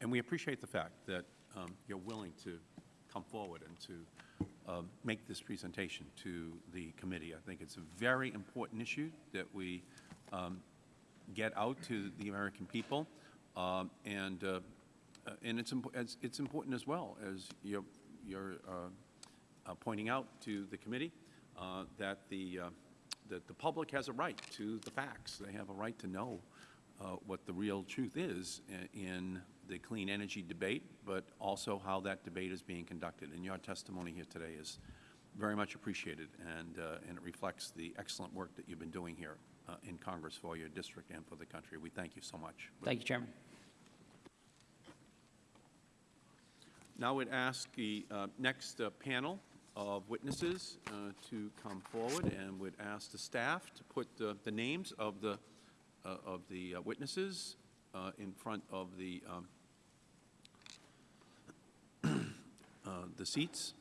and we appreciate the fact that um, you're willing to come forward and to um, make this presentation to the committee. I think it's a very important issue that we um, get out to the American people. Um, And, uh, uh, and it's, impo- it's it's important as well, as you're, you're uh, uh, pointing out to the committee, uh, that the, uh, that the public has a right to the facts. They have a right to know uh, what the real truth is i- in the clean energy debate, but also how that debate is being conducted. And your testimony here today is very much appreciated, and, uh, and it reflects the excellent work that you've been doing here uh, in Congress for your district and for the country. We thank you so much. Thank you, Chairman. Now we would ask the uh, next uh, panel of witnesses uh, to come forward and would ask the staff to put uh, the names of the, uh, of the uh, witnesses uh, in front of the, um, <clears throat> uh, the seats.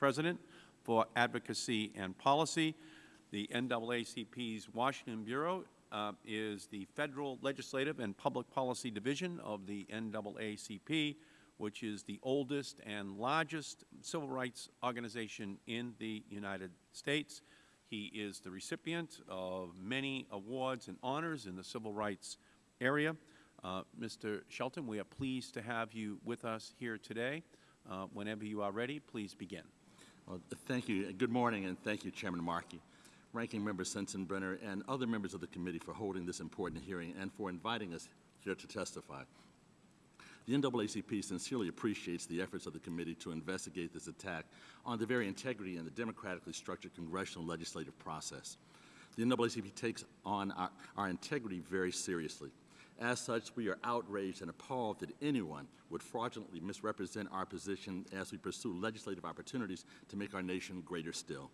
President for Advocacy and Policy. The NAACP's Washington Bureau uh, is the Federal Legislative and Public Policy Division of the NAACP, which is the oldest and largest civil rights organization in the United States. He is the recipient of many awards and honors in the civil rights area. Uh, Mr. Shelton, we are pleased to have you with us here today. Uh, Whenever you are ready, please begin. Well, thank you. Good morning, and thank you, Chairman Markey, Ranking Member Sensenbrenner, and other members of the committee for holding this important hearing and for inviting us here to testify. The NAACP sincerely appreciates the efforts of the committee to investigate this attack on the very integrity and the democratically structured congressional legislative process. The NAACP takes on our, our integrity very seriously. As such, we are outraged and appalled that anyone would fraudulently misrepresent our position as we pursue legislative opportunities to make our nation greater still.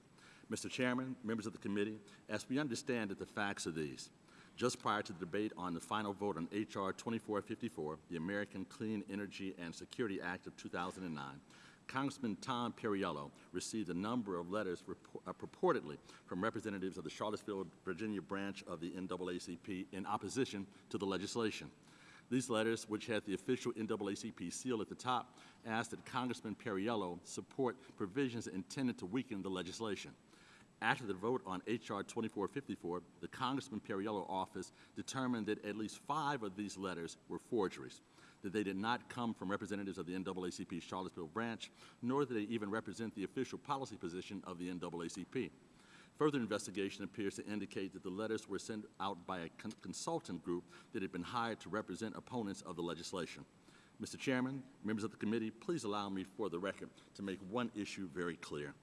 Mr. Chairman, members of the committee, as we understand that the facts are these. Just prior to the debate on the final vote on H.R. 2454, the American Clean Energy and Security Act of 2009, Congressman Tom Perriello received a number of letters uh, purportedly from representatives of the Charlottesville, Virginia branch of the NAACP in opposition to the legislation. These letters, which had the official NAACP seal at the top, asked that Congressman Perriello support provisions intended to weaken the legislation. After the vote on H.R. 2454, the Congressman Perriello office determined that at least five of these letters were forgeries, that they did not come from representatives of the NAACP Charlottesville branch, nor did they even represent the official policy position of the NAACP. Further investigation appears to indicate that the letters were sent out by a con- consultant group that had been hired to represent opponents of the legislation. Mr. Chairman, members of the committee, please allow me for the record to make one issue very clear.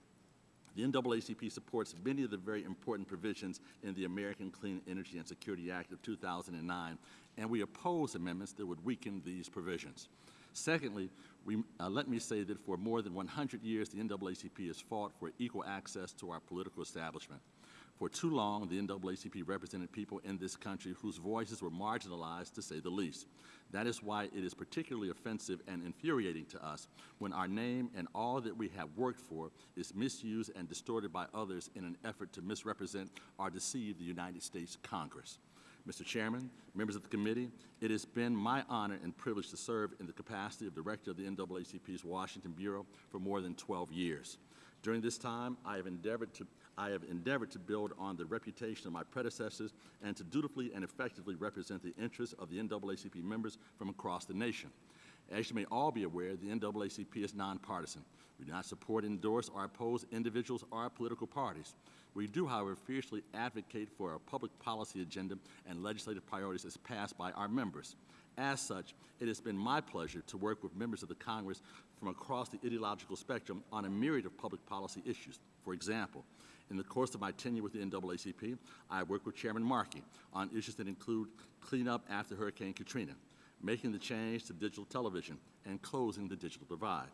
The NAACP supports many of the very important provisions in the American Clean Energy and Security Act of 2009, and we oppose amendments that would weaken these provisions. Secondly, we, uh, let me say that for more than 100 years, the NAACP has fought for equal access to our political establishment. For too long, the NAACP represented people in this country whose voices were marginalized, to say the least. That is why it is particularly offensive and infuriating to us when our name and all that we have worked for is misused and distorted by others in an effort to misrepresent or deceive the United States Congress. Mr. Chairman, members of the committee, it has been my honor and privilege to serve in the capacity of Director of the NAACP's Washington Bureau for more than 12 years. During this time, I have endeavored to I have endeavored to build on the reputation of my predecessors and to dutifully and effectively represent the interests of the NAACP members from across the nation. As you may all be aware, the NAACP is nonpartisan. We do not support, endorse, or oppose individuals or political parties. We do, however, fiercely advocate for a public policy agenda and legislative priorities as passed by our members. As such, it has been my pleasure to work with members of the Congress from across the ideological spectrum on a myriad of public policy issues. For example, in the course of my tenure with the NAACP, I worked with Chairman Markey on issues that include cleanup after Hurricane Katrina, making the change to digital television, and closing the digital divide.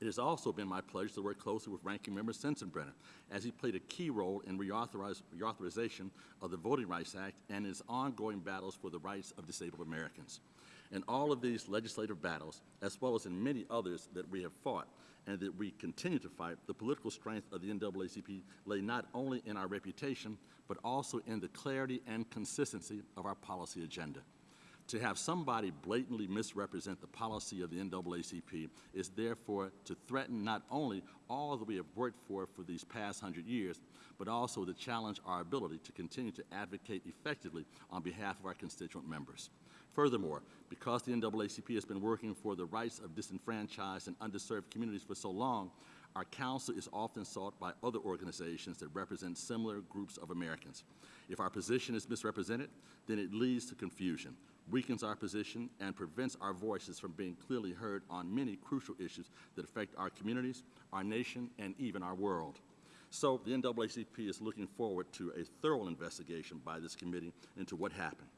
It has also been my pleasure to work closely with Ranking Member Sensenbrenner as he played a key role in reauthorization of the Voting Rights Act and his ongoing battles for the rights of disabled Americans. In all of these legislative battles, as well as in many others that we have fought and that we continue to fight, the political strength of the NAACP lay not only in our reputation, but also in the clarity and consistency of our policy agenda. To have somebody blatantly misrepresent the policy of the NAACP is therefore to threaten not only all that we have worked for for these past hundred years, but also to challenge our ability to continue to advocate effectively on behalf of our constituent members. Furthermore, because the NAACP has been working for the rights of disenfranchised and underserved communities for so long, our counsel is often sought by other organizations that represent similar groups of Americans. If our position is misrepresented, then it leads to confusion, weakens our position, and prevents our voices from being clearly heard on many crucial issues that affect our communities, our nation, and even our world. So the NAACP is looking forward to a thorough investigation by this committee into what happened.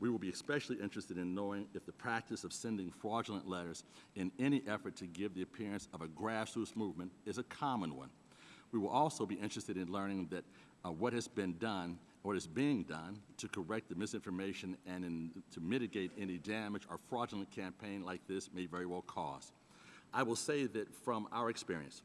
We will be especially interested in knowing if the practice of sending fraudulent letters in any effort to give the appearance of a grassroots movement is a common one. We will also be interested in learning that uh, what has been done, what is being done to correct the misinformation and in, to mitigate any damage or fraudulent campaign like this may very well cause. I will say that from our experience,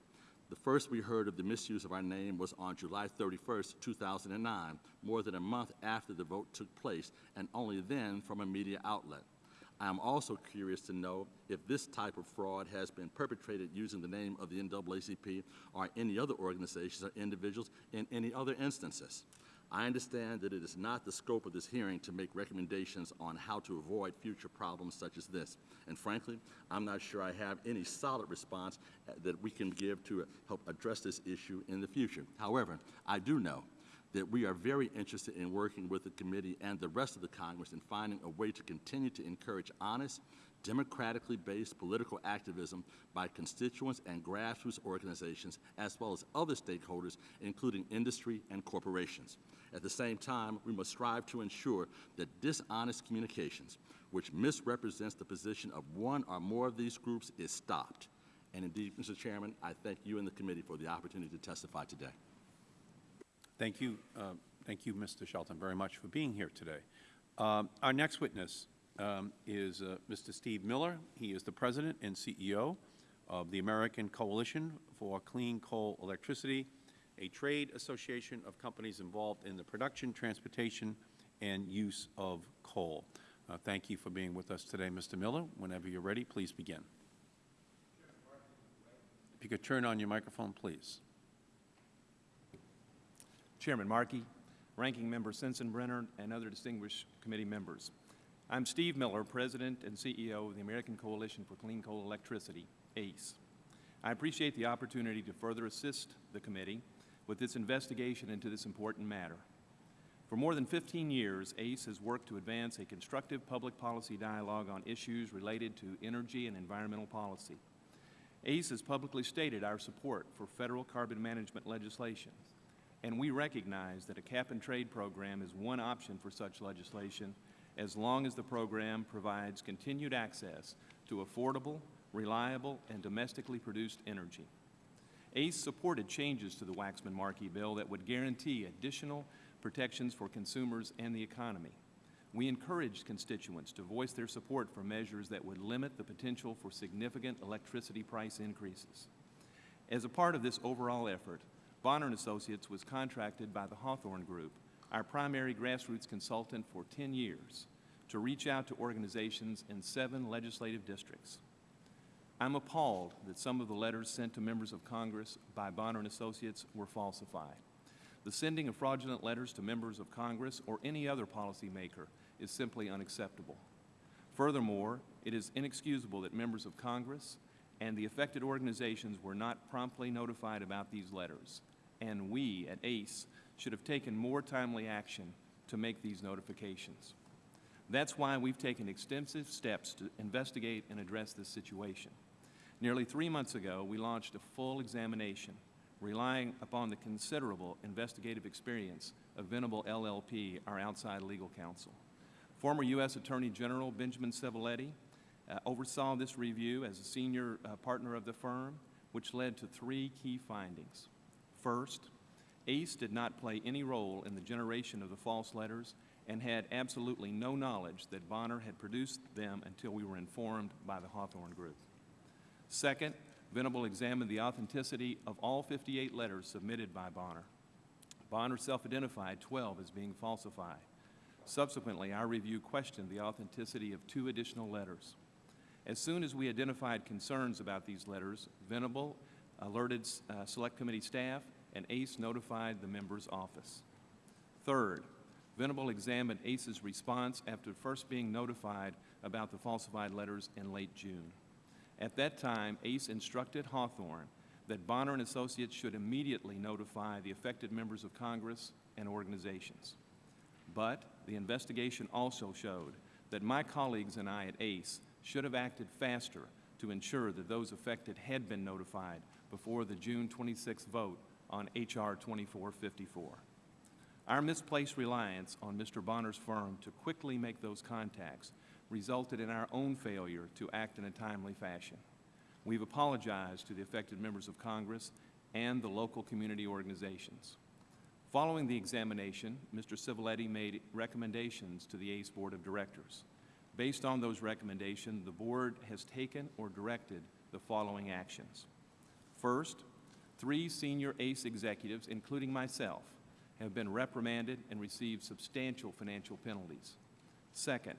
the first we heard of the misuse of our name was on July 31st, 2009, more than a month after the vote took place, and only then from a media outlet. I am also curious to know if this type of fraud has been perpetrated using the name of the NAACP or any other organizations or individuals in any other instances. I understand that it is not the scope of this hearing to make recommendations on how to avoid future problems such as this. And frankly, I'm not sure I have any solid response uh, that we can give to uh, help address this issue in the future. However, I do know that we are very interested in working with the committee and the rest of the Congress in finding a way to continue to encourage honest, democratically based political activism by constituents and grassroots organizations, as well as other stakeholders, including industry and corporations. At the same time, we must strive to ensure that dishonest communications, which misrepresents the position of one or more of these groups, is stopped. And indeed, Mr. Chairman, I thank you and the committee for the opportunity to testify today. Thank you, uh, thank you, Mr. Shelton, very much for being here today. Um, Our next witness um, is uh, Mr. Steve Miller. He is the President and CEO of the American Coalition for Clean Coal Electricity, a trade association of companies involved in the production, transportation, and use of coal. Uh, Thank you for being with us today, Mr. Miller. Whenever you're ready, please begin. If you could turn on your microphone, please. Chairman Markey, Ranking Member Sensenbrenner, and other distinguished committee members. I'm Steve Miller, President and CEO of the American Coalition for Clean Coal Electricity, ACE. I appreciate the opportunity to further assist the committee with its investigation into this important matter. For more than 15 years, ACE has worked to advance a constructive public policy dialogue on issues related to energy and environmental policy. ACE has publicly stated our support for federal carbon management legislation, and we recognize that a cap-and-trade program is one option for such legislation as long as the program provides continued access to affordable, reliable, and domestically produced energy. ACE supported changes to the Waxman-Markey bill that would guarantee additional protections for consumers and the economy. We encouraged constituents to voice their support for measures that would limit the potential for significant electricity price increases. As a part of this overall effort, Bonner Associates was contracted by the Hawthorne Group, our primary grassroots consultant for 10 years, to reach out to organizations in seven legislative districts. I'm appalled that some of the letters sent to members of Congress by Bonner and Associates were falsified. The sending of fraudulent letters to members of Congress or any other policymaker is simply unacceptable. Furthermore, it is inexcusable that members of Congress and the affected organizations were not promptly notified about these letters, and we at ACE should have taken more timely action to make these notifications. That's why we've taken extensive steps to investigate and address this situation. Nearly three months ago, we launched a full examination relying upon the considerable investigative experience of Venable LLP, our outside legal counsel. Former U.S. Attorney General Benjamin Civiletti uh, oversaw this review as a senior uh, partner of the firm, which led to three key findings. First, ACE did not play any role in the generation of the false letters and had absolutely no knowledge that Bonner had produced them until we were informed by the Hawthorne Group. Second, Venable examined the authenticity of all 58 letters submitted by Bonner. Bonner self-identified 12 as being falsified. Subsequently, our review questioned the authenticity of two additional letters. As soon as we identified concerns about these letters, Venable alerted uh, Select Committee staff and ACE notified the member's office. Third, Venable examined ACE's response after first being notified about the falsified letters in late June. At that time, ACE instructed Hawthorne that Bonner and Associates should immediately notify the affected members of Congress and organizations. But the investigation also showed that my colleagues and I at ACE should have acted faster to ensure that those affected had been notified before the June 26 vote on H.R. 2454. Our misplaced reliance on Mr. Bonner's firm to quickly make those contacts resulted in our own failure to act in a timely fashion. We've apologized to the affected members of Congress and the local community organizations. Following the examination, Mr. Civiletti made recommendations to the ACE Board of Directors. Based on those recommendations, the Board has taken or directed the following actions. First, three senior ACE executives, including myself, have been reprimanded and received substantial financial penalties. Second,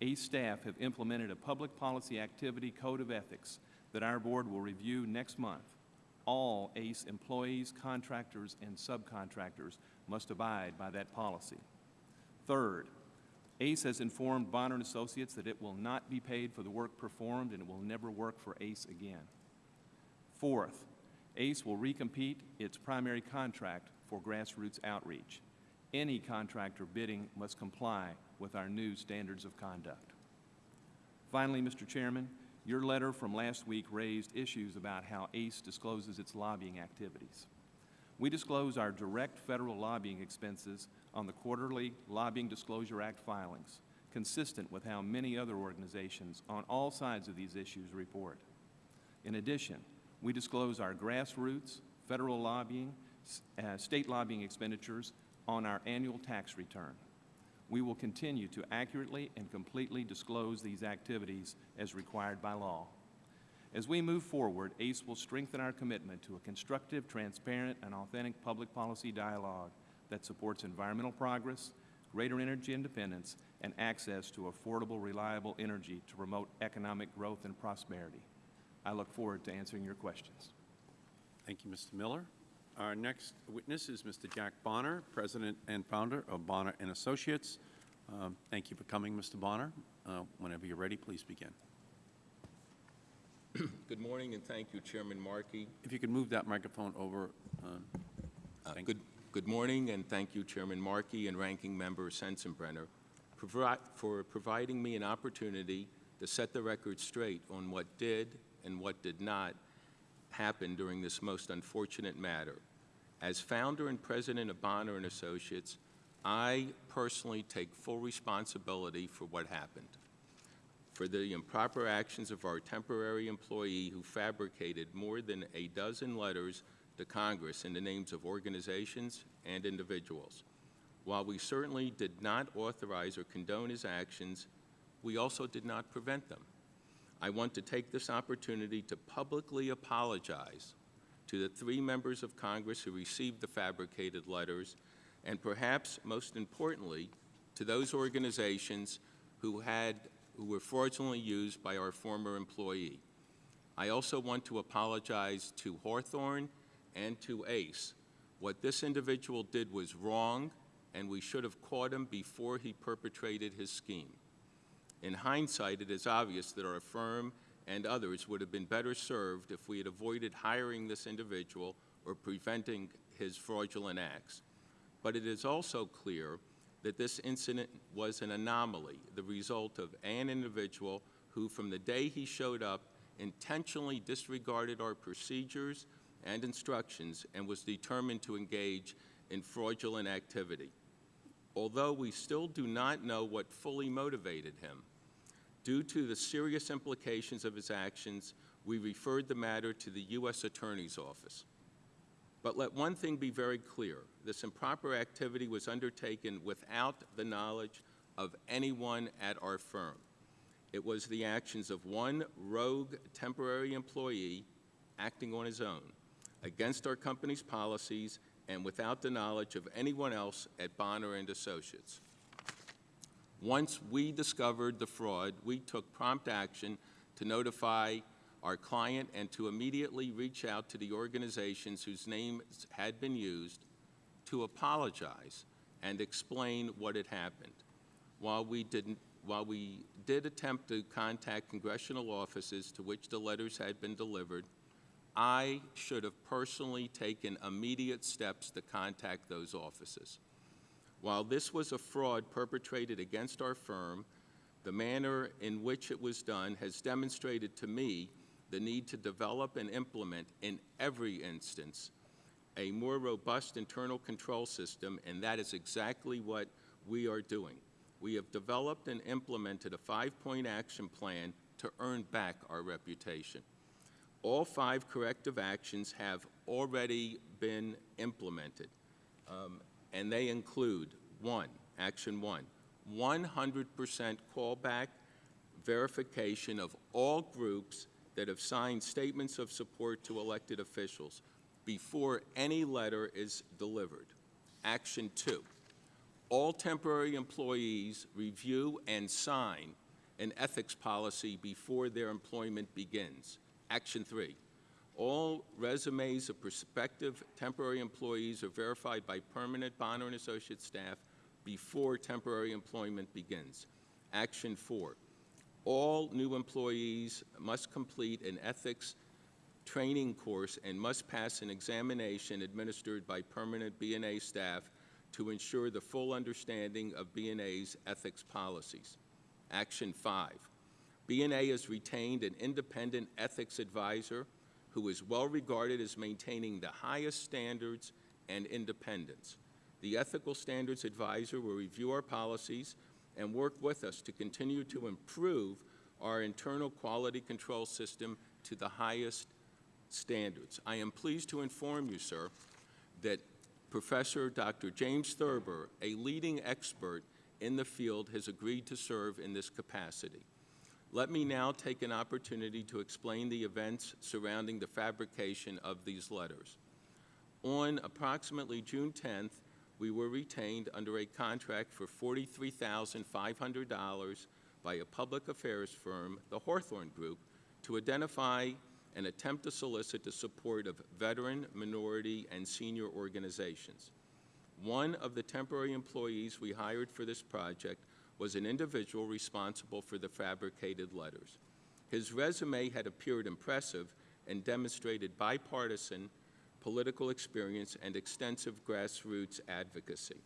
ACE staff have implemented a public policy activity code of ethics that our board will review next month. All ACE employees, contractors, and subcontractors must abide by that policy. Third, ACE has informed Bonner & Associates that it will not be paid for the work performed and it will never work for ACE again. Fourth, ACE will recompete its primary contract for grassroots outreach. Any contractor bidding must comply with our new standards of conduct. Finally, Mr. Chairman, your letter from last week raised issues about how ACE discloses its lobbying activities. We disclose our direct federal lobbying expenses on the quarterly Lobbying Disclosure Act filings, consistent with how many other organizations on all sides of these issues report. In addition, we disclose our grassroots, federal lobbying, uh, state lobbying expenditures on our annual tax return. We will continue to accurately and completely disclose these activities as required by law. As we move forward, ACE will strengthen our commitment to a constructive, transparent, and authentic public policy dialogue that supports environmental progress, greater energy independence, and access to affordable, reliable energy to promote economic growth and prosperity. I look forward to answering your questions. Thank you, Mr. Miller. Our next witness is Mr. Jack Bonner, President and founder of Bonner and Associates. Um, Thank you for coming, Mr. Bonner. Uh, Whenever you're ready, please begin. <clears throat> Good morning, and thank you, Chairman Markey. If you could move that microphone over. um, Uh, Good, good morning, and thank you, Chairman Markey and Ranking Member Sensenbrenner, provi- for providing me an opportunity to set the record straight on what did and what did not happen during this most unfortunate matter. As founder and president of Bonner and Associates, I personally take full responsibility for what happened for the improper actions of our temporary employee who fabricated more than a dozen letters to Congress in the names of organizations and individuals. While we certainly did not authorize or condone his actions, we also did not prevent them. I want to take this opportunity to publicly apologize to the three members of Congress who received the fabricated letters, and perhaps most importantly, to those organizations who had who were fraudulently used by our former employee. I also want to apologize to Hawthorne and to Ace. What this individual did was wrong, and we should have caught him before he perpetrated his scheme. In hindsight, it is obvious that our firm and others would have been better served if we had avoided hiring this individual or preventing his fraudulent acts. But it is also clear that this incident was an anomaly, the result of an individual who, from the day he showed up, intentionally disregarded our procedures and instructions and was determined to engage in fraudulent activity. Although we still do not know what fully motivated him, due to the serious implications of his actions, we referred the matter to the U.S. Attorney's Office. But let one thing be very clear. This improper activity was undertaken without the knowledge of anyone at our firm. It was the actions of one rogue temporary employee acting on his own, against our company's policies and without the knowledge of anyone else at Bonner and Associates. Once we discovered the fraud, we took prompt action to notify our client and to immediately reach out to the organizations whose names had been used to apologize and explain what had happened. While we didn't, while we did attempt to contact congressional offices to which the letters had been delivered, I should have personally taken immediate steps to contact those offices. While this was a fraud perpetrated against our firm, the manner in which it was done has demonstrated to me the need to develop and implement in every instance a more robust internal control system, and that is exactly what we are doing. We have developed and implemented a five-point action plan to earn back our reputation. All five corrective actions have already been implemented, um, and they include, one, action one, 100% callback verification of all groups that have signed statements of support to elected officials before any letter is delivered. Action two, all temporary employees review and sign an ethics policy before their employment begins. Action three, all resumes of prospective temporary employees are verified by permanent Bonner and Associates staff before temporary employment begins. Action four, all new employees must complete an ethics training course and must pass an examination administered by permanent BNA staff to ensure the full understanding of BNA's ethics policies. Action five, BNA has retained an independent ethics advisor who is well regarded as maintaining the highest standards and independence. The Ethical Standards Advisor will review our policies and work with us to continue to improve our internal quality control system to the highest standards. I am pleased to inform you, sir, that Professor Dr. James Thurber, a leading expert in the field, has agreed to serve in this capacity. Let me now take an opportunity to explain the events surrounding the fabrication of these letters. On approximately June 10th, we were retained under a contract for $43,500 by a public affairs firm, the Hawthorne Group, to identify and attempt to solicit the support of veteran, minority, and senior organizations. One of the temporary employees we hired for this project was an individual responsible for the fabricated letters. His resume had appeared impressive and demonstrated bipartisan political experience and extensive grassroots advocacy.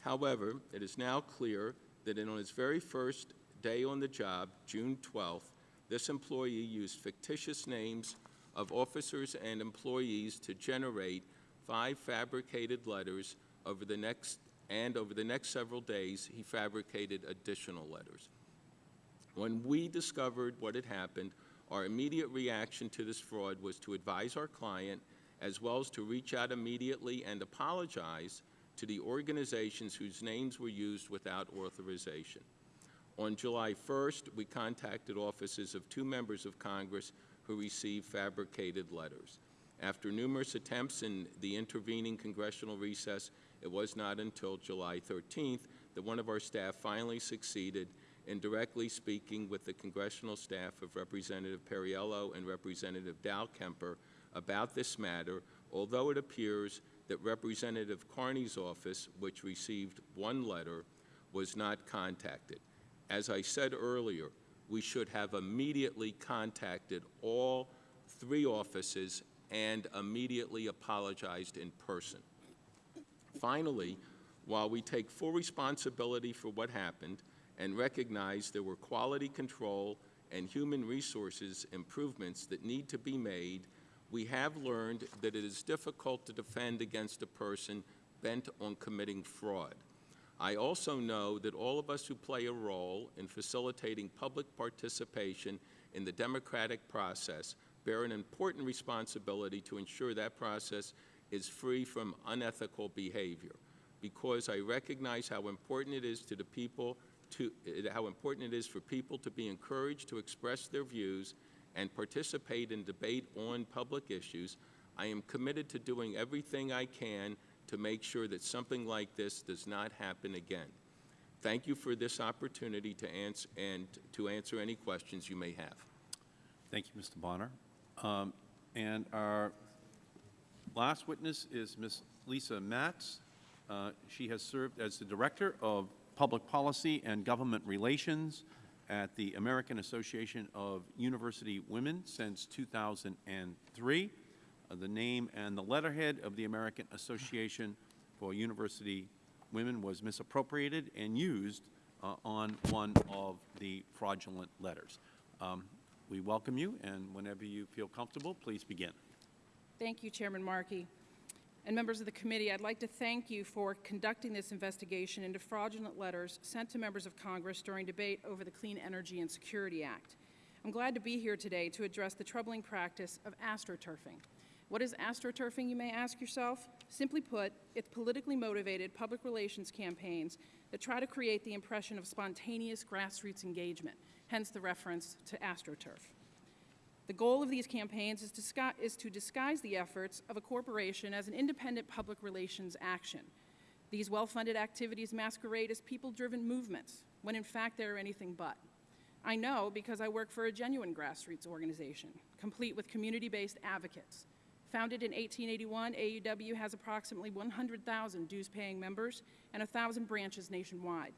However, it is now clear that on his very first day on the job, June 12th, this employee used fictitious names of officers and employees to generate five fabricated letters over the next, and over the next several days, he fabricated additional letters. When we discovered what had happened, our immediate reaction to this fraud was to advise our client, as well as to reach out immediately and apologize to the organizations whose names were used without authorization. On July 1st, we contacted offices of two members of Congress who received fabricated letters. After numerous attempts in the intervening congressional recess, it was not until July 13th that one of our staff finally succeeded in directly speaking with the congressional staff of Representative Perriello and Representative Dow Kemper about this matter, although it appears that Representative Carney's office, which received one letter, was not contacted. As I said earlier, we should have immediately contacted all three offices and immediately apologized in person. Finally, while we take full responsibility for what happened and recognize there were quality control and human resources improvements that need to be made, we have learned that it is difficult to defend against a person bent on committing fraud. I also know that all of us who play a role in facilitating public participation in the democratic process bear an important responsibility to ensure that process is free from unethical behavior because I recognize how important it is to the people to, how important it is for people to be encouraged to express their views and participate in debate on public issues, I am committed to doing everything I can to make sure that something like this does not happen again. Thank you for this opportunity to answer and to answer any questions you may have. Thank you, Mr. Bonner. Um, And our last witness is Ms. Lisa Maatz. Uh, She has served as the Director of Public Policy and Government Relations at the American Association of University Women since 2003. Uh, The name and the letterhead of the American Association for University Women was misappropriated and used uh, on one of the fraudulent letters. Um, We welcome you, and whenever you feel comfortable, please begin. Thank you, Chairman Markey. And members of the committee, I'd like to thank you for conducting this investigation into fraudulent letters sent to members of Congress during debate over the Clean Energy and Security Act. I'm glad to be here today to address the troubling practice of astroturfing. What is astroturfing, you may ask yourself? Simply put, it's politically motivated public relations campaigns that try to create the impression of spontaneous grassroots engagement, hence the reference to astroturf. The goal of these campaigns is to, is to disguise the efforts of a corporation as an independent public relations action. These well-funded activities masquerade as people-driven movements, when in fact they are anything but. I know because I work for a genuine grassroots organization, complete with community-based advocates. Founded in 1881, AAUW has approximately 100,000 dues-paying members and 1,000 branches nationwide.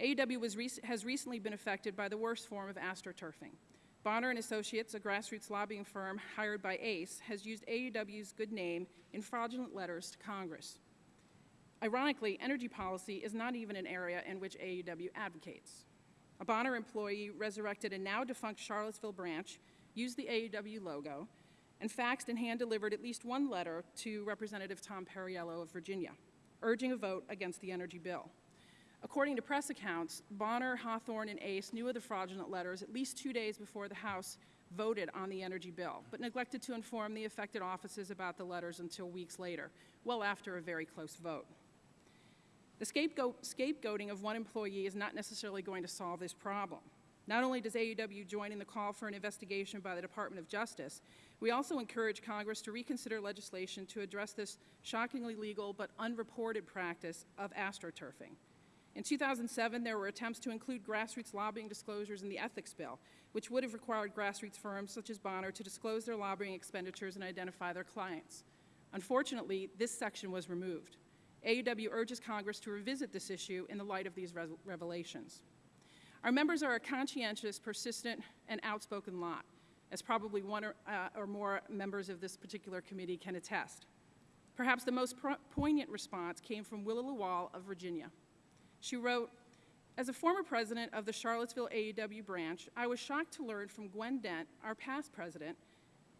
AAUW has recently been affected by the worst form of astroturfing. Bonner and Associates, a grassroots lobbying firm hired by ACE, has used AAUW's good name in fraudulent letters to Congress. Ironically, energy policy is not even an area in which AAUW advocates. A Bonner employee resurrected a now defunct Charlottesville branch, used the AAUW logo, and faxed and hand-delivered at least one letter to Representative Tom Perriello of Virginia, urging a vote against the energy bill. According to press accounts, Bonner, Hawthorne, and Ace knew of the fraudulent letters at least two days before the House voted on the energy bill, but neglected to inform the affected offices about the letters until weeks later, well after a very close vote. The scapegoat, scapegoating of one employee is not necessarily going to solve this problem. Not only does AAUW join in the call for an investigation by the Department of Justice, we also encourage Congress to reconsider legislation to address this shockingly legal but unreported practice of astroturfing. In 2007, there were attempts to include grassroots lobbying disclosures in the ethics bill, which would have required grassroots firms such as Bonner to disclose their lobbying expenditures and identify their clients. Unfortunately, this section was removed. AAUW urges Congress to revisit this issue in the light of these revelations. Our members are a conscientious, persistent, and outspoken lot, as probably one or, uh, or more members of this particular committee can attest. Perhaps the most poignant response came from Willa Lawal of Virginia. She wrote, As a former president of the Charlottesville AAUW branch, I was shocked to learn from Gwen Dent, our past president,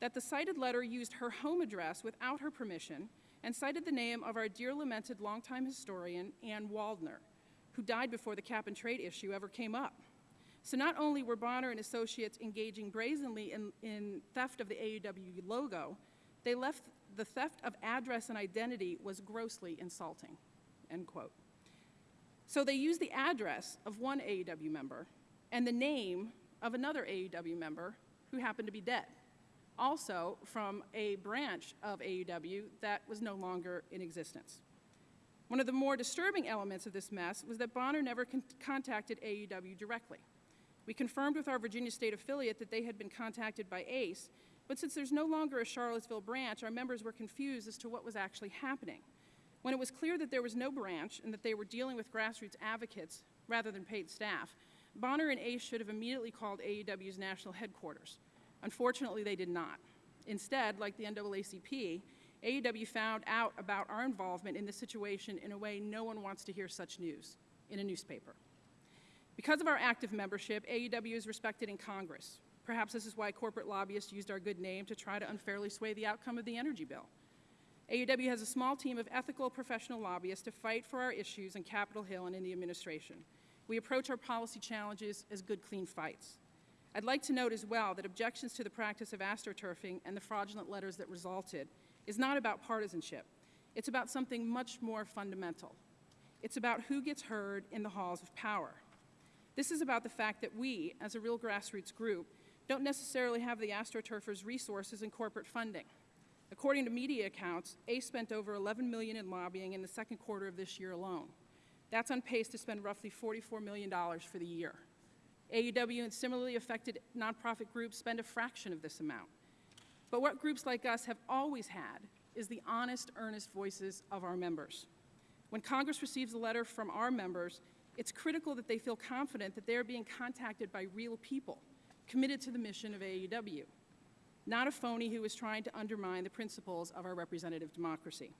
that the cited letter used her home address without her permission and cited the name of our dear lamented longtime historian, Ann Waldner, who died before the cap and trade issue ever came up. So not only were Bonner and Associates engaging brazenly in, in theft of the AAUW logo, they left the theft of address and identity was grossly insulting, end quote. So they used the address of one AAUW member and the name of another AAUW member who happened to be dead, also from a branch of AAUW that was no longer in existence. One of the more disturbing elements of this mess was that Bonner never con- contacted AAUW directly. We confirmed with our Virginia State affiliate that they had been contacted by ACE, but since there's no longer a Charlottesville branch, our members were confused as to what was actually happening. When it was clear that there was no branch and that they were dealing with grassroots advocates rather than paid staff, Bonner and ACE should have immediately called AAUW's national headquarters. Unfortunately, they did not. Instead, like the NAACP, AAUW found out about our involvement in this situation in a way no one wants to hear such news in a newspaper. Because of our active membership, AAUW is respected in Congress. Perhaps this is why corporate lobbyists used our good name to try to unfairly sway the outcome of the energy bill. AAUW has a small team of ethical professional lobbyists to fight for our issues in Capitol Hill and in the administration. We approach our policy challenges as good, clean fights. I'd like to note as well that objections to the practice of astroturfing and the fraudulent letters that resulted is not about partisanship. It's about something much more fundamental. It's about who gets heard in the halls of power. This is about the fact that we, as a real grassroots group, don't necessarily have the astroturfers' resources and corporate funding. According to media accounts, ACE spent over 11 million in lobbying in the second quarter of this year alone. That's on pace to spend roughly $44 million for the year. AAUW and similarly affected nonprofit groups spend a fraction of this amount. But what groups like us have always had is the honest, earnest voices of our members. When Congress receives a letter from our members, it's critical that they feel confident that they are being contacted by real people committed to the mission of AAUW, not a phony who is trying to undermine the principles of our representative democracy.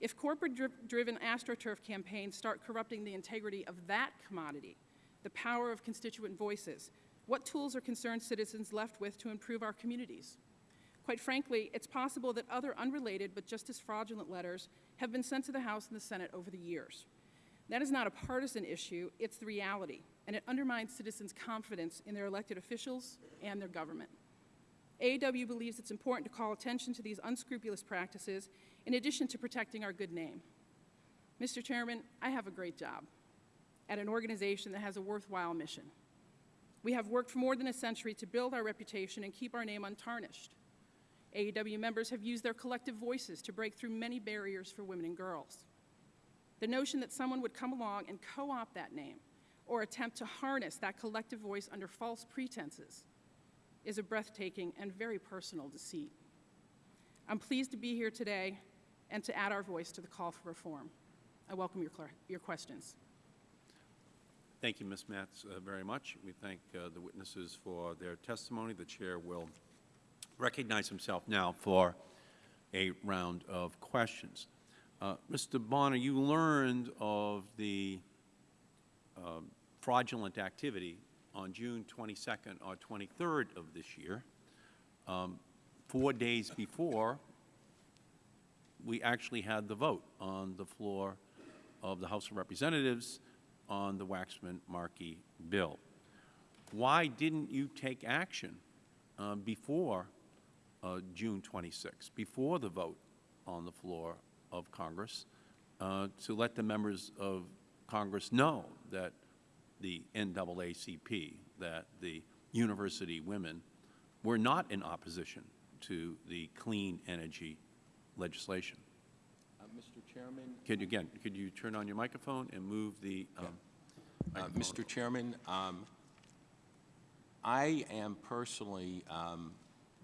If corporate dri- driven AstroTurf campaigns start corrupting the integrity of that commodity, the power of constituent voices, what tools are concerned citizens left with to improve our communities? Quite frankly, it's possible that other unrelated but just as fraudulent letters have been sent to the House and the Senate over the years. That is not a partisan issue, it's the reality, and it undermines citizens' confidence in their elected officials and their government. AAUW believes it's important to call attention to these unscrupulous practices in addition to protecting our good name. Mr. Chairman, I have a great job at an organization that has a worthwhile mission. We have worked for more than a century to build our reputation and keep our name untarnished. AAUW members have used their collective voices to break through many barriers for women and girls. The notion that someone would come along and co opt that name or attempt to harness that collective voice under false pretenses is a breathtaking and very personal deceit. I'm pleased to be here today and to add our voice to the call for reform. I welcome your, your questions. Thank you, Ms. Maatz, uh, very much. We thank uh, the witnesses for their testimony. The chair will recognize himself now for a round of questions. Uh, Mr. Bonner, you learned of the um, fraudulent activity on June 22nd or 23rd of this year, um, four days before we actually had the vote on the floor of the House of Representatives on the Waxman-Markey bill. Why didn't you take action uh, before uh, June 26, before the vote on the floor of Congress, uh, to let the members of Congress know that the NAACP, that the university women were not in opposition to the clean energy legislation? Mr. Chairman, Could, you- again, could you turn on your microphone and move the um, Uh? Mr. Chairman, um, I am personally um,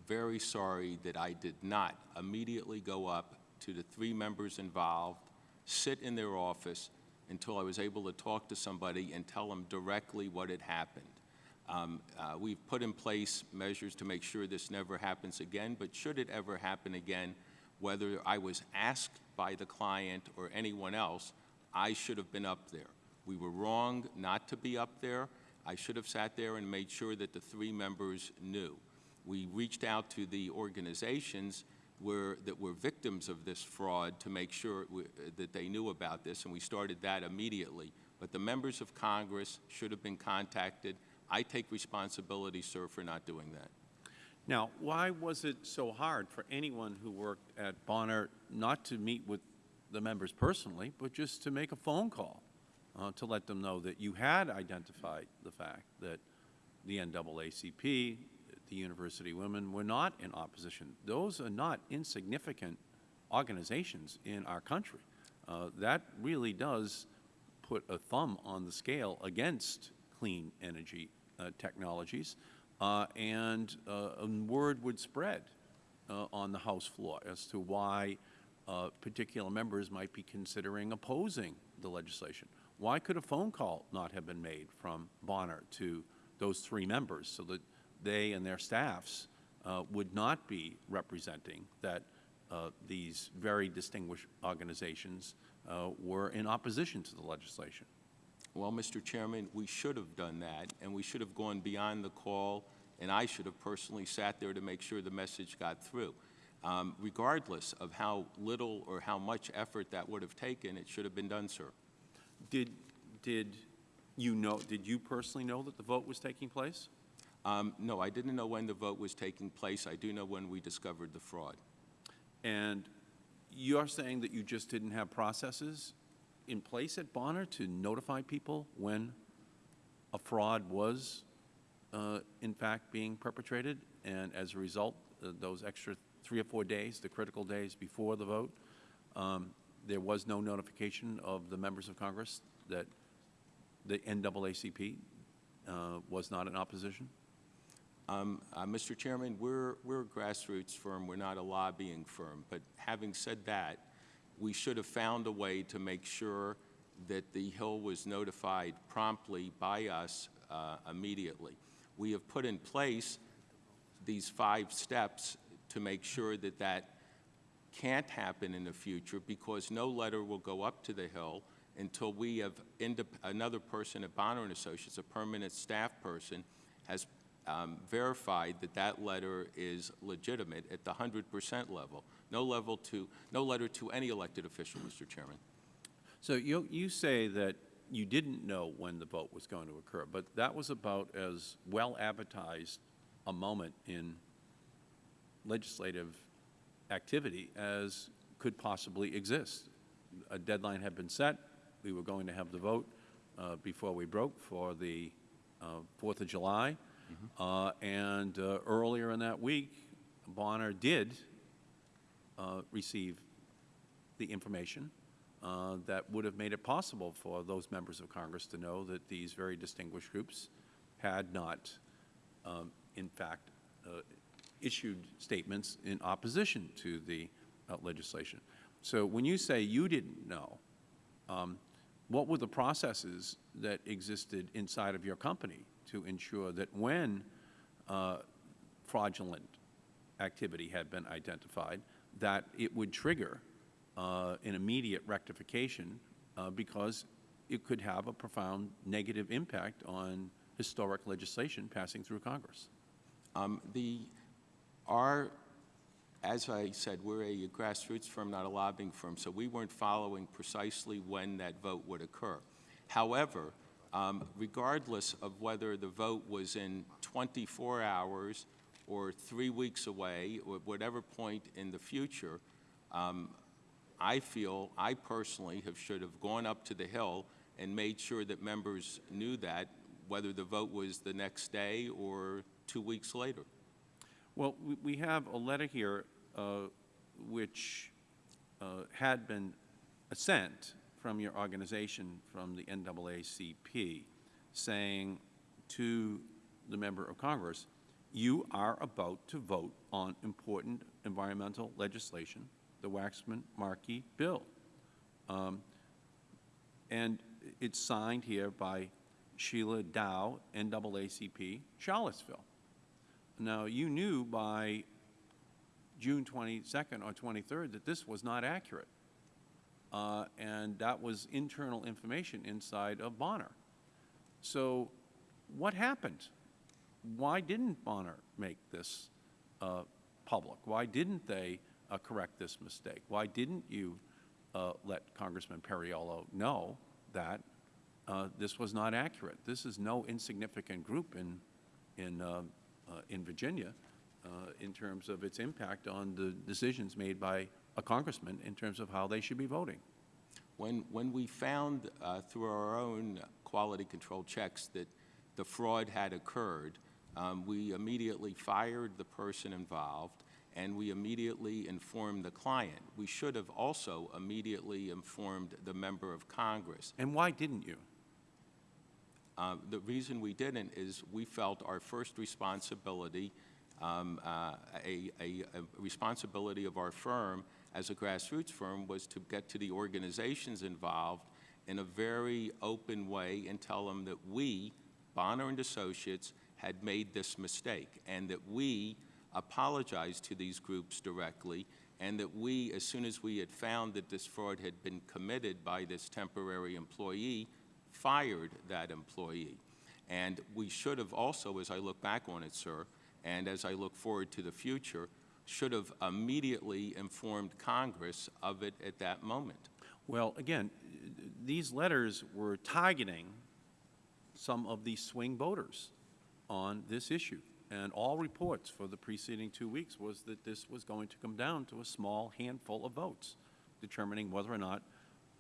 very sorry that I did not immediately go up to the three members involved, sit in their office until I was able to talk to somebody and tell them directly what had happened. Um, uh, We've put in place measures to make sure this never happens again, but should it ever happen again, whether I was asked by the client or anyone else, I should have been up there. We were wrong not to be up there. I should have sat there and made sure that the three members knew. We reached out to the organizations were, that were victims of this fraud to make sure that they knew about this, and we started that immediately. But the members of Congress should have been contacted. I take responsibility, sir, for not doing that. Now, why was it so hard for anyone who worked at Bonner not to meet with the members personally, but just to make a phone call uh, to let them know that you had identified the fact that the NAACP, the university women were not in opposition? Those are not insignificant organizations in our country. Uh, That really does put a thumb on the scale against clean energy uh, technologies, uh, and uh, a word would spread uh, on the House floor as to why uh, particular members might be considering opposing the legislation. Why could a phone call not have been made from Bonner to those three members so that they and their staffs uh, would not be representing that uh, these very distinguished organizations uh, were in opposition to the legislation? Well, Mr. Chairman, we should have done that, and we should have gone beyond the call, and I should have personally sat there to make sure the message got through. Um, Regardless of how little or how much effort that would have taken, it should have been done, sir. Did, did you know, did you personally know that the vote was taking place? Um, No, I didn't know when the vote was taking place. I do know when we discovered the fraud. And you're saying that you just didn't have processes in place at Bonner to notify people when a fraud was, uh, in fact, being perpetrated? And as a result, uh, those extra three or four days, the critical days before the vote, um, there was no notification of the members of Congress that the NAACP uh, was not in opposition? Um, uh, Mr. Chairman, we're, we're a grassroots firm, we're not a lobbying firm. But having said that, we should have found a way to make sure that the Hill was notified promptly by us uh, immediately. We have put in place these five steps to make sure that that can't happen in the future because no letter will go up to the Hill until we have another person at Bonner Associates, a permanent staff person, has um, verified that that letter is legitimate at the 100% level. No level to, no letter to any elected official, Mr. Chairman. So you, you say that you didn't know when the vote was going to occur, but that was about as well advertised a moment in legislative activity as could possibly exist. A deadline had been set. We were going to have the vote uh, before we broke for the uh, Fourth of July. Uh, And uh, earlier in that week, Bonner did uh, receive the information uh, that would have made it possible for those members of Congress to know that these very distinguished groups had not, um, in fact, uh, issued statements in opposition to the uh, legislation. So when you say you didn't know, um, what were the processes that existed inside of your company to ensure that when uh, fraudulent activity had been identified, that it would trigger uh, an immediate rectification uh, because it could have a profound negative impact on historic legislation passing through Congress? Um, The, our, as I said, we're a grassroots firm, not a lobbying firm, so we weren't following precisely when that vote would occur. However, um, regardless of whether the vote was in 24 hours or three weeks away, or whatever point in the future, um, I feel, I personally have, should have gone up to the Hill and made sure that members knew that, whether the vote was the next day or two weeks later. Well, we- have a letter here uh, which uh, had been assent from your organization, from the NAACP, saying to the member of Congress, you are about to vote on important environmental legislation, the Waxman-Markey bill. Um, and it's signed here by Sheila Dow, NAACP, Charlottesville. Now, you knew by June 22nd or 23rd that this was not accurate. Uh, and that was internal information inside of Bonner. So what happened? Why didn't Bonner make this uh, public? Why didn't they uh, correct this mistake? Why didn't you uh, let Congressman Perriello know that uh, this was not accurate? This is no insignificant group in, in, uh, in Virginia in terms of its impact on the decisions made by a congressman in terms of how they should be voting. When, when we found uh, through our own quality control checks that the fraud had occurred, um, we immediately fired the person involved and we immediately informed the client. We should have also immediately informed the member of Congress. And why didn't you? Uh, the reason we didn't is we felt our first responsibility, um, uh, a, a, a responsibility of our firm as a grassroots firm was to get to the organizations involved in a very open way and tell them that we, Bonner and Associates, had made this mistake and that we apologized to these groups directly and that we, as soon as we had found that this fraud had been committed by this temporary employee, fired that employee. And we should have also, as I look back on it, sir, and as I look forward to the future, should have immediately informed Congress of it at that moment. Well, again, these letters were targeting some of the swing voters on this issue. And all reports for the preceding two weeks was that this was going to come down to a small handful of votes, determining whether or not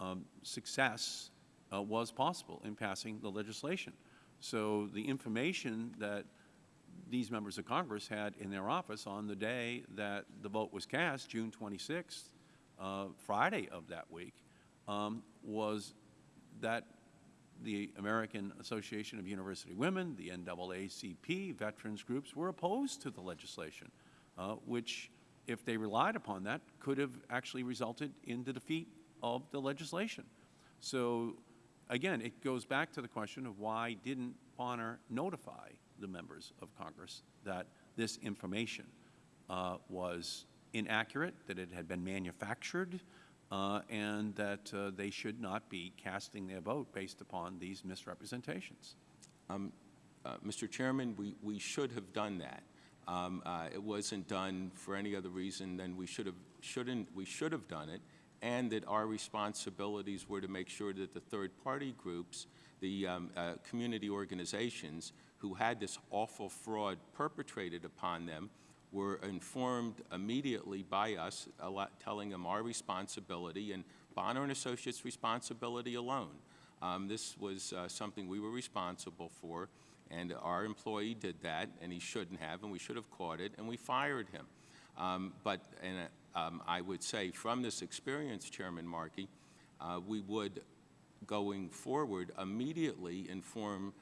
um, success uh, was possible in passing the legislation. So the information that these members of Congress had in their office on the day that the vote was cast, June 26th, uh, Friday of that week, um, was that the American Association of University Women, the NAACP, veterans groups were opposed to the legislation, uh, which, if they relied upon that, could have actually resulted in the defeat of the legislation. So, again, it goes back to the question of why didn't Bonner notify the members of Congress that this information uh, was inaccurate, that it had been manufactured, uh, and that uh, they should not be casting their vote based upon these misrepresentations. Um, uh, Mr. Chairman, we, we should have done that. Um, uh, it wasn't done for any other reason than we should have, shouldn't, we should have done it, and that our responsibilities were to make sure that the third-party groups, the um, uh, community organizations who had this awful fraud perpetrated upon them were informed immediately by us, lot, telling them our responsibility and Bonner and Associates' responsibility alone. Um, this was uh, something we were responsible for, and our employee did that, and he shouldn't have, and we should have caught it, and we fired him. Um, but and, um, I would say from this experience, Chairman Markey, uh, we would, going forward, immediately inform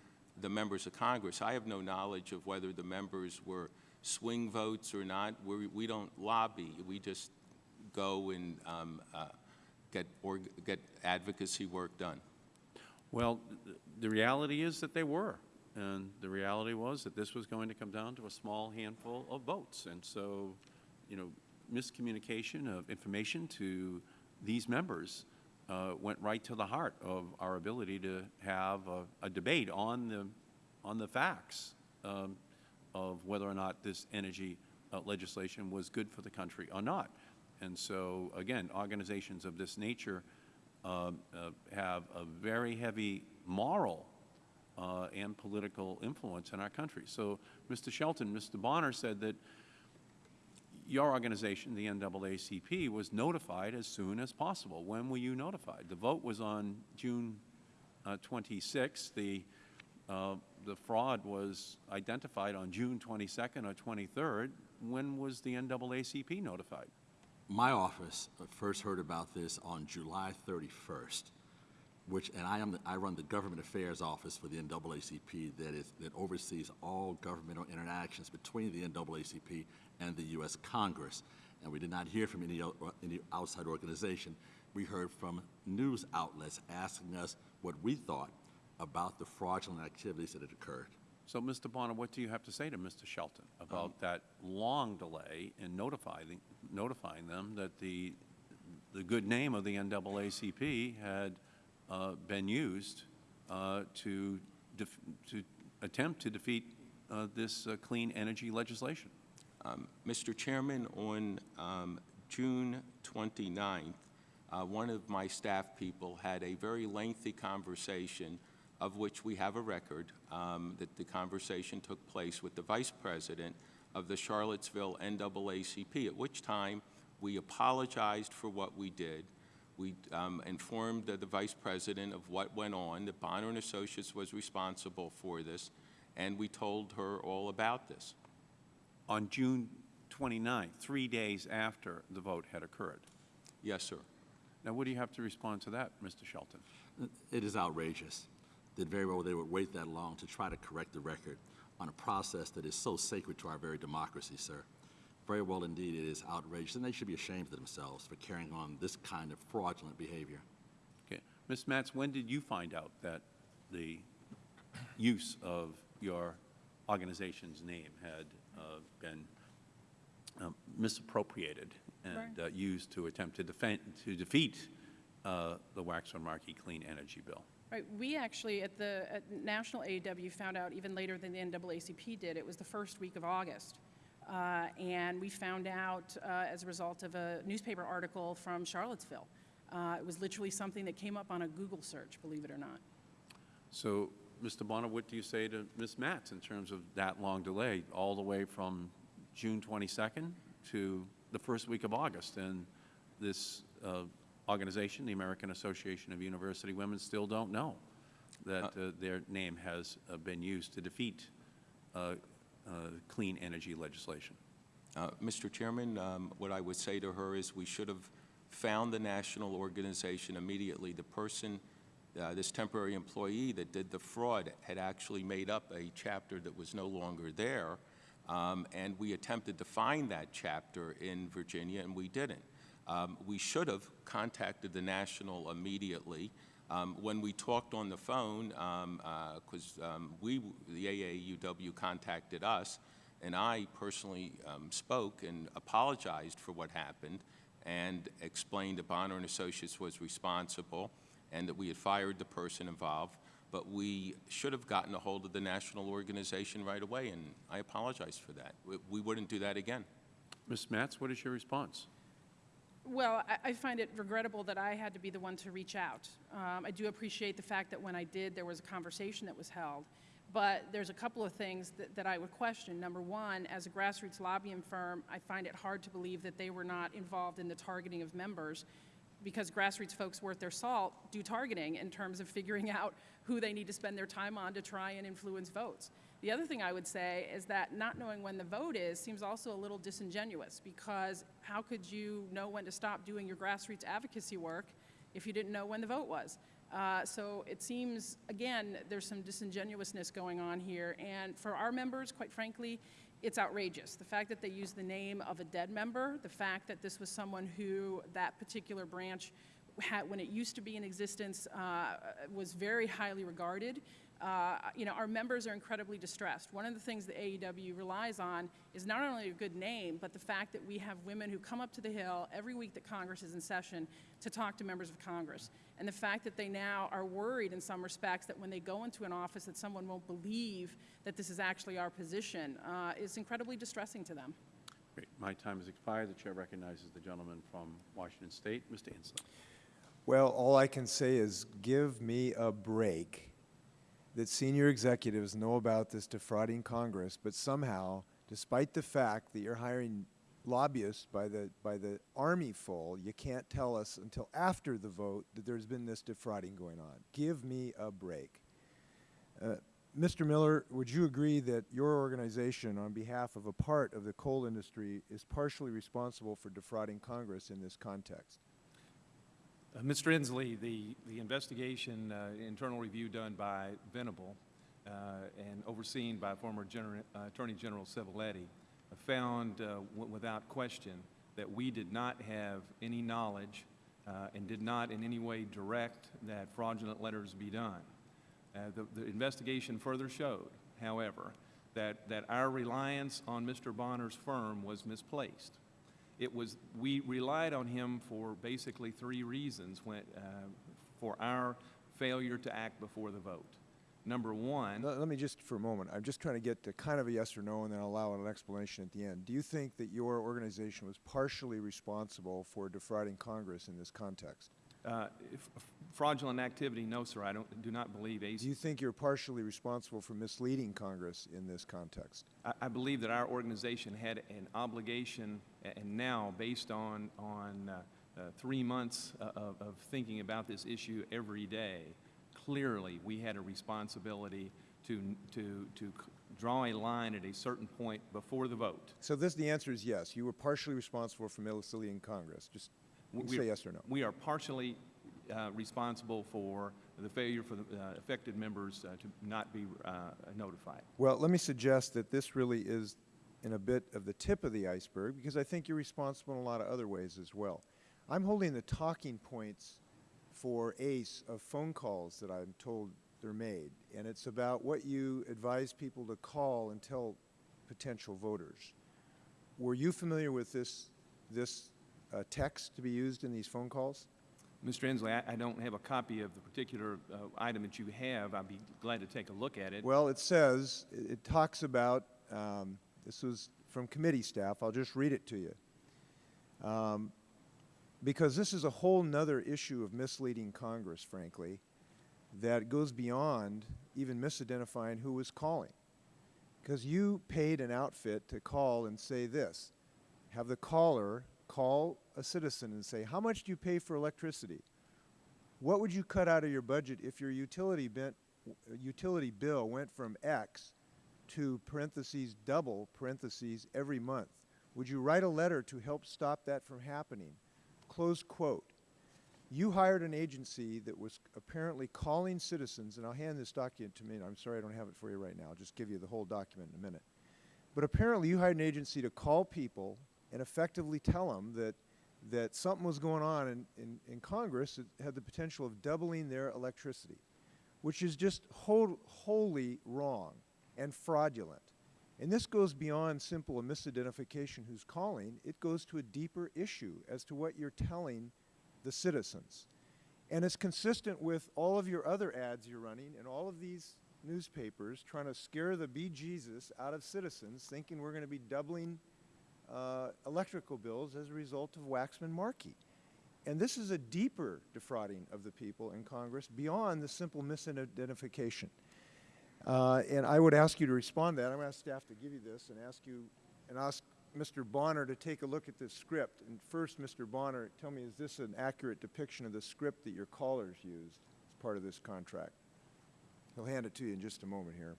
the members of Congress. I have no knowledge of whether the members were swing votes or not. We're, we do not lobby. We just go and um, uh, get, or get advocacy work done. Well, the reality is that they were. And the reality was that this was going to come down to a small handful of votes. And so, you know, miscommunication of information to these members uh, went right to the heart of our ability to have a, a debate on the, on the facts. Um, of whether or not this energy uh, legislation was good for the country or not. And so, again, organizations of this nature uh, uh, have a very heavy moral uh, and political influence in our country. So, Mr. Shelton, Mr. Bonner said that your organization, the NAACP, was notified as soon as possible. When were you notified? The vote was on June uh, 26th. The uh, the fraud was identified on June 22nd or 23rd. When was the NAACP notified? my office uh, first heard about this on July 31st, which, and I am, the- I run the Government Affairs Office for the NAACP that is, that oversees all governmental interactions between the NAACP and the U.S. Congress. And we did not hear from any, any outside organization. We heard from news outlets asking us what we thought about the fraudulent activities that had occurred. So, Mr. Bonner, what do you have to say to Mr. Shelton about that long delay in notifying, notifying them that the, the good name of the NAACP had uh, been used uh, to, to attempt to defeat uh, this uh, clean energy legislation? Um, Mr. Chairman, on um, June 29th, uh, one of my staff people had a very lengthy conversation, of which we have a record, um, that the conversation took place with the Vice President of the Charlottesville NAACP, at which time we apologized for what we did. We um, informed the, the Vice President of what went on, that Bonner and Associates was responsible for this, and we told her all about this. On June 29th, three days after the vote had occurred. Yes, sir. Now, what do you have to respond to that, Mr. Shelton? It is outrageous that very well they would wait that long to try to correct the record on a process that is so sacred to our very democracy, sir. Very well indeed, it is outrageous, and they should be ashamed of themselves for carrying on this kind of fraudulent behavior. Okay. Ms. Maatz, when did you find out that the use of your organization's name had been um, misappropriated and Right. uh, used to attempt to defend, to defeat uh, the Waxman-Markey Clean Energy Bill? Right, we actually, at the at National AAUW, found out even later than the NAACP did. It was the first week of August. Uh, And we found out uh, as a result of a newspaper article from Charlottesville. Uh, It was literally something that came up on a Google search, believe it or not. So, Mr. Bonner, what do you say to Ms. Maatz in terms of that long delay, all the way from June 22nd to the first week of August? And this uh, organization, the American Association of University Women, still don't know that uh, their name has uh, been used to defeat uh, uh, clean energy legislation. Uh, Mr. Chairman, um, what I would say to her is we should have found the national organization immediately. The person, uh, this temporary employee that did the fraud had actually made up a chapter that was no longer there, um, and we attempted to find that chapter in Virginia, and we didn't. Um, We should have contacted the national immediately. Um, When we talked on the phone, because we, the AAUW contacted us, and I personally um, spoke and apologized for what happened and explained that Bonner and Associates was responsible and that we had fired the person involved, but we should have gotten a hold of the national organization right away, and I apologize for that. We- We wouldn't do that again. Ms. Maatz, what is your response? Well, I, I find it regrettable that I had to be the one to reach out. Um, I do appreciate the fact that when I did, there was a conversation that was held. But there's a couple of things that, that I would question. Number one, as a grassroots lobbying firm, I find it hard to believe that they were not involved in the targeting of members because grassroots folks worth their salt do targeting in terms of figuring out who they need to spend their time on to try and influence votes. The other thing I would say is that not knowing when the vote is seems also a little disingenuous because how could you know when to stop doing your grassroots advocacy work if you didn't know when the vote was? Uh, so it seems, again, there's some disingenuousness going on here. And for our members, quite frankly, it's outrageous. The fact that they used the name of a dead member, the fact that this was someone who that particular branch had, when it used to be in existence, uh, was very highly regarded. Uh, you know, our members are incredibly distressed. One of the things the AAUW relies on is not only a good name, but the fact that we have women who come up to the Hill every week that Congress is in session to talk to members of Congress. And the fact that they now are worried in some respects that when they go into an office that someone won't believe that this is actually our position uh, is incredibly distressing to them. Great. My time has expired. The chair recognizes the gentleman from Washington State, Mr. Inslee. Well, all I can say is give me a break that senior executives know about this defrauding Congress, but somehow, despite the fact that you're hiring lobbyists by the, by the army full, you can't tell us until after the vote that there's been this defrauding going on. Give me a break. Uh, Mr. Miller, would you agree that your organization, on behalf of a part of the coal industry, is partially responsible for defrauding Congress in this context? Uh, Mr. Inslee, the, the investigation, uh, internal review done by Venable uh, and overseen by former Gener- uh, Attorney General Civiletti uh, found uh, without question that we did not have any knowledge and did not in any way direct that fraudulent letters be done. The, the investigation further showed, however, that, that our reliance on Mr. Bonner's firm was misplaced. It was, we relied on him for basically three reasons when, uh, for our failure to act before the vote. Number one, Let, let me just, for a moment, I'm just trying to get to kind of a yes or no, and then I'll allow an explanation at the end. Do you think that your organization was partially responsible for defrauding Congress in this context? Uh, if- fraudulent activity, no, sir, I don't, do not believe ACE. Do you think you're partially responsible for misleading Congress in this context? I, I believe that our organization had an obligation, and now, based on, on uh, uh, three months uh, of, of thinking about this issue every day, clearly, we had a responsibility to, to, to draw a line at a certain point before the vote. So this, the answer is yes, you were partially responsible for misleading Congress. Just We- say yes or no. We are partially uh, responsible for the failure for the uh, affected members uh, to not be uh, notified. Well, let me suggest that this really is in a bit of the tip of the iceberg, because I think you're responsible in a lot of other ways as well. I'm holding the talking points for ACE of phone calls that I'm told they're made, and it's about what you advise people to call and tell potential voters. Were you familiar with this, this uh, text to be used in these phone calls? Mr. Inslee, I- I don't have a copy of the particular uh, item that you have. I'd be glad to take a look at it. Well, it says, it it talks about, um, this was from committee staff, I'll just read it to you. Um, Because this is a whole nother issue of misleading Congress, frankly, that goes beyond even misidentifying who was calling. Because you paid an outfit to call and say this, have the caller call a citizen and say, how much do you pay for electricity? What would you cut out of your budget if your utility bent, utility bill went from X to parentheses double parentheses every month? Would you write a letter to help stop that from happening? Close quote. You hired an agency that was apparently calling citizens, and I'll hand this document to me, I'm sorry I don't have it for you right now. I'll just give you the whole document in a minute. But apparently you hired an agency to call people and effectively tell them that, that something was going on in, in, in Congress that had the potential of doubling their electricity, which is just whole, wholly wrong and fraudulent. And this goes beyond simple a misidentification who's calling. It goes to a deeper issue as to what you're telling the citizens. And it's consistent with all of your other ads you're running and all of these newspapers trying to scare the bejesus out of citizens thinking we're going to be doubling uh, electrical bills as a result of Waxman Markey. And this is a deeper defrauding of the people in Congress beyond the simple misidentification. Uh, and I would ask you to respond to that. I'm going to ask staff to give you this and ask you, and ask Mr. Bonner to take a look at this script. And first, Mr. Bonner, tell me, is this an accurate depiction of the script that your callers used as part of this contract? He'll hand it to you in just a moment here.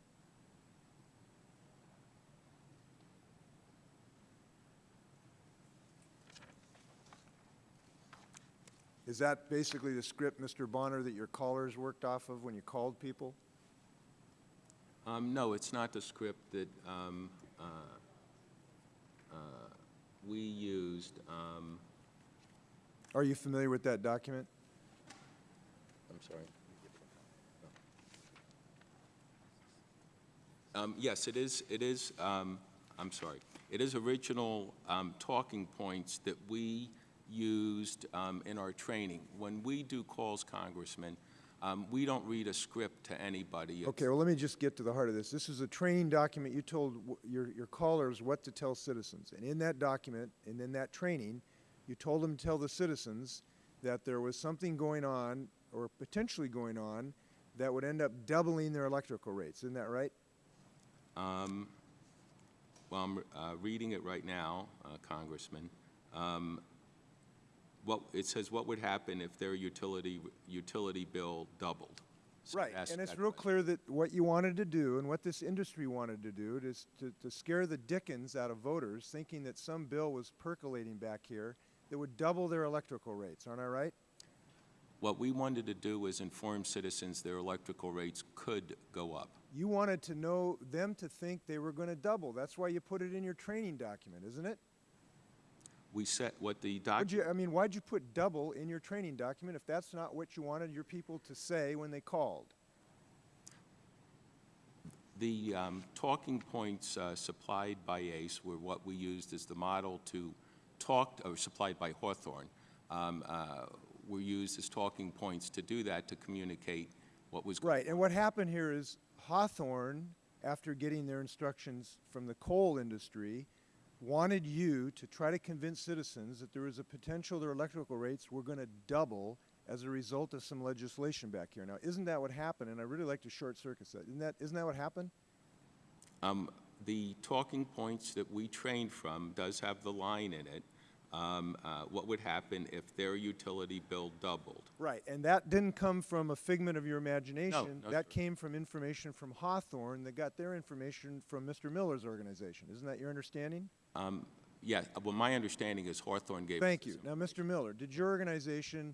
Is that basically the script, Mr. Bonner, that your callers worked off of when you called people? Um, no, it's not the script that um, uh, uh, we used. Um, Are you familiar with that document? I'm sorry. Um, yes, it is. It is. Um, I'm sorry. It is original um, talking points that we used um, in our training. When we do calls, Congressman, um, we don't read a script to anybody. It's- Okay, well, let me just get to the heart of this. This is a training document. You told w- your, your callers what to tell citizens. And in that document, and in that training, you told them to tell the citizens that there was something going on, or potentially going on, that would end up doubling their electrical rates. Isn't that right? Um, Well, I'm uh, reading it right now, uh, Congressman. Um, What, it says what would happen if their utility, utility bill doubled. So Right, and it's real question. clear that what you wanted to do and what this industry wanted to do is to, to scare the dickens out of voters, thinking that some bill was percolating back here that would double their electrical rates, aren't I right? What we wanted to do was inform citizens their electrical rates could go up. You wanted to know them to think they were going to double. That's why you put it in your training document, isn't it? We set, what the Would doc, you, I mean, why'd you put double in your training document if that's not what you wanted your people to say when they called? the um, talking points uh, supplied by ACE were what we used as the model to talk, or supplied by Hawthorne, um, uh, were used as talking points to do that, to communicate what was. Right, and what happened here is Hawthorne, after getting their instructions from the coal industry, wanted you to try to convince citizens that there was a potential their electrical rates were going to double as a result of some legislation back here. Now, isn't that what happened? And I really like to short circuit that. Isn't that, isn't that what happened? Um, The talking points that we trained from does have the line in it, um, uh, what would happen if their utility bill doubled. Right, and that didn't come from a figment of your imagination. no, that sir. came from information from Hawthorne that got their information from Mr. Miller's organization. Isn't that your understanding? Um, Yeah, well, my understanding is Hawthorne gave. Thank you. Now, Mr. Miller, did your organization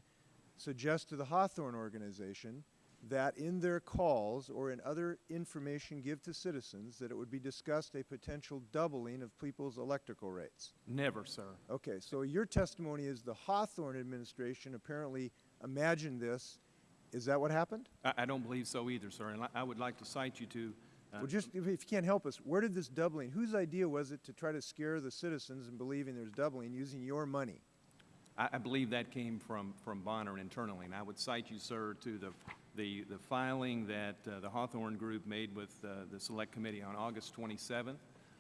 suggest to the Hawthorne organization that in their calls or in other information give to citizens that it would be discussed a potential doubling of people's electrical rates? Never, sir. Okay, so your testimony is the Hawthorne administration apparently imagined this. Is that what happened? I, I don't believe so either, sir, and I- I would like to cite you to uh, Well, just, if if you can't help us, where did this doubling, whose idea was it to try to scare the citizens in believing there's doubling using your money? I, I believe that came from, from Bonner internally, and I would cite you, sir, to the, the, the filing that uh, the Hawthorne Group made with uh, the Select Committee on August 27th.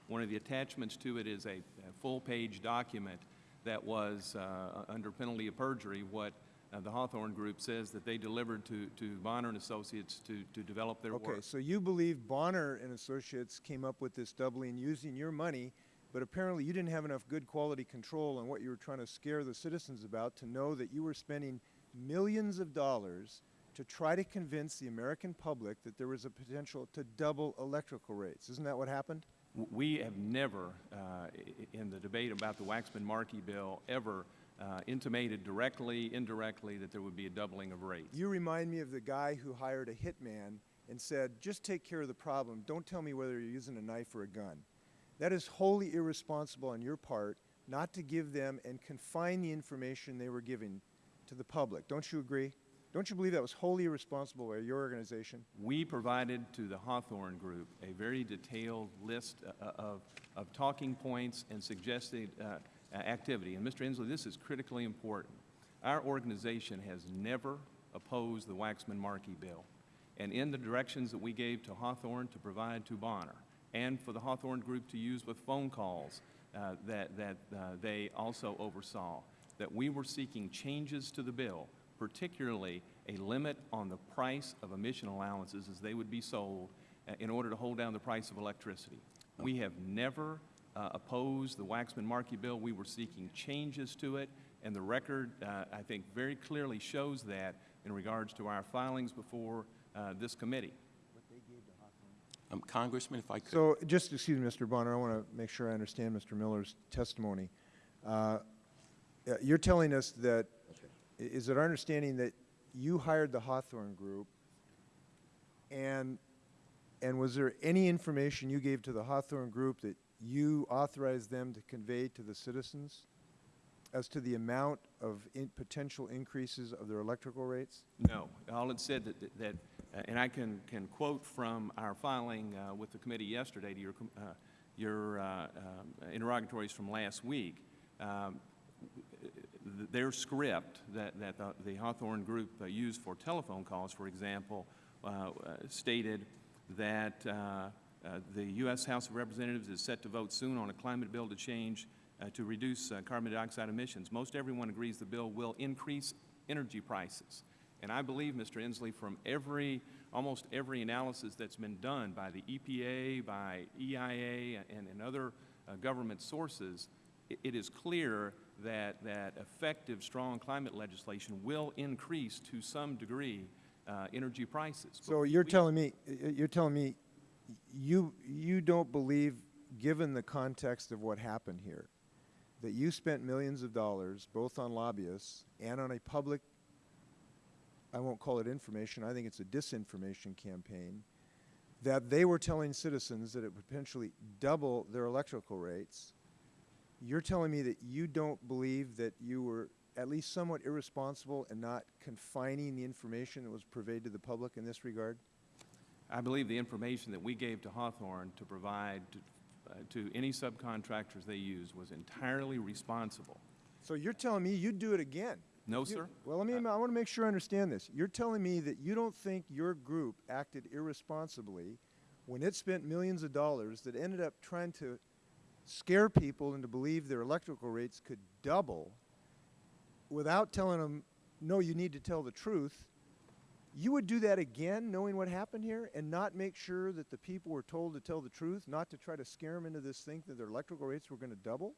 One of the attachments to it is a, a full-page document that was, uh, under penalty of perjury, what uh, the Hawthorne Group says that they delivered to, to Bonner and Associates to, to develop their work. Okay, so you believe Bonner and Associates came up with this doubling using your money, but apparently you didn't have enough good quality control on what you were trying to scare the citizens about to know that you were spending millions of dollars to try to convince the American public that there was a potential to double electrical rates. Isn't that what happened? We have never, uh, in the debate about the Waxman-Markey bill, ever uh, intimated directly, indirectly, that there would be a doubling of rates. You remind me of the guy who hired a hitman and said, just take care of the problem. Don't tell me whether you're using a knife or a gun. That is wholly irresponsible on your part not to give them and confine the information they were giving to the public. Don't you agree? Don't you believe that was wholly irresponsible by your organization? We provided to the Hawthorne Group a very detailed list uh, of, of talking points and suggested uh, uh, activity. And Mr. Inslee, this is critically important. Our organization has never opposed the Waxman-Markey bill. And in the directions that we gave to Hawthorne to provide to Bonner, and for the Hawthorne Group to use with phone calls uh, that, that uh, they also oversaw, that we were seeking changes to the bill, particularly a limit on the price of emission allowances as they would be sold uh, in order to hold down the price of electricity. We have never uh, opposed the Waxman-Markey bill. We were seeking changes to it, and the record, uh, I think, very clearly shows that in regards to our filings before uh, this committee. Um, Congressman, if I could. So, just, excuse me, Mr. Bonner, I want to make sure I understand Mr. Miller's testimony. Uh, uh, You're telling us that, i- is it our understanding that you hired the Hawthorne Group, and, and was there any information you gave to the Hawthorne Group that you authorized them to convey to the citizens as to the amount of in- potential increases of their electrical rates? No. All it said that, that- that, uh, and I can, can quote from our filing uh, with the committee yesterday to your, uh, your uh, um, interrogatories from last week. Um, th- Their script that, that the- the Hawthorne Group uh, used for telephone calls, for example, uh, stated that uh, the U.S. House of Representatives is set to vote soon on a climate bill to change, uh, to reduce uh, carbon dioxide emissions. Most everyone agrees the bill will increase energy prices. And I believe, Mr. Inslee, from every, almost every analysis that's been done by the EPA, by EIA, and, and other uh, government sources, i- it is clear that, that effective, strong climate legislation will increase to some degree uh, energy prices. So you're telling me, you're telling me, you, you don't believe, given the context of what happened here, that you spent millions of dollars, both on lobbyists and on a public, I won't call it information, I think it's a disinformation campaign, that they were telling citizens that it would potentially double their electrical rates. You're telling me that you don't believe that you were at least somewhat irresponsible and not confining the information that was purveyed to the public in this regard? I believe the information that we gave to Hawthorne to provide to, uh, to any subcontractors they use was entirely responsible. So you're telling me you'd do it again? No, You- sir. Well, let me, I want to make sure I understand this. You're telling me that you don't think your group acted irresponsibly when it spent millions of dollars that ended up trying to scare people into believe their electrical rates could double without telling them, no, you need to tell the truth. You would do that again, knowing what happened here, and not make sure that the people were told to tell the truth, not to try to scare them into this thing that their electrical rates were going to double?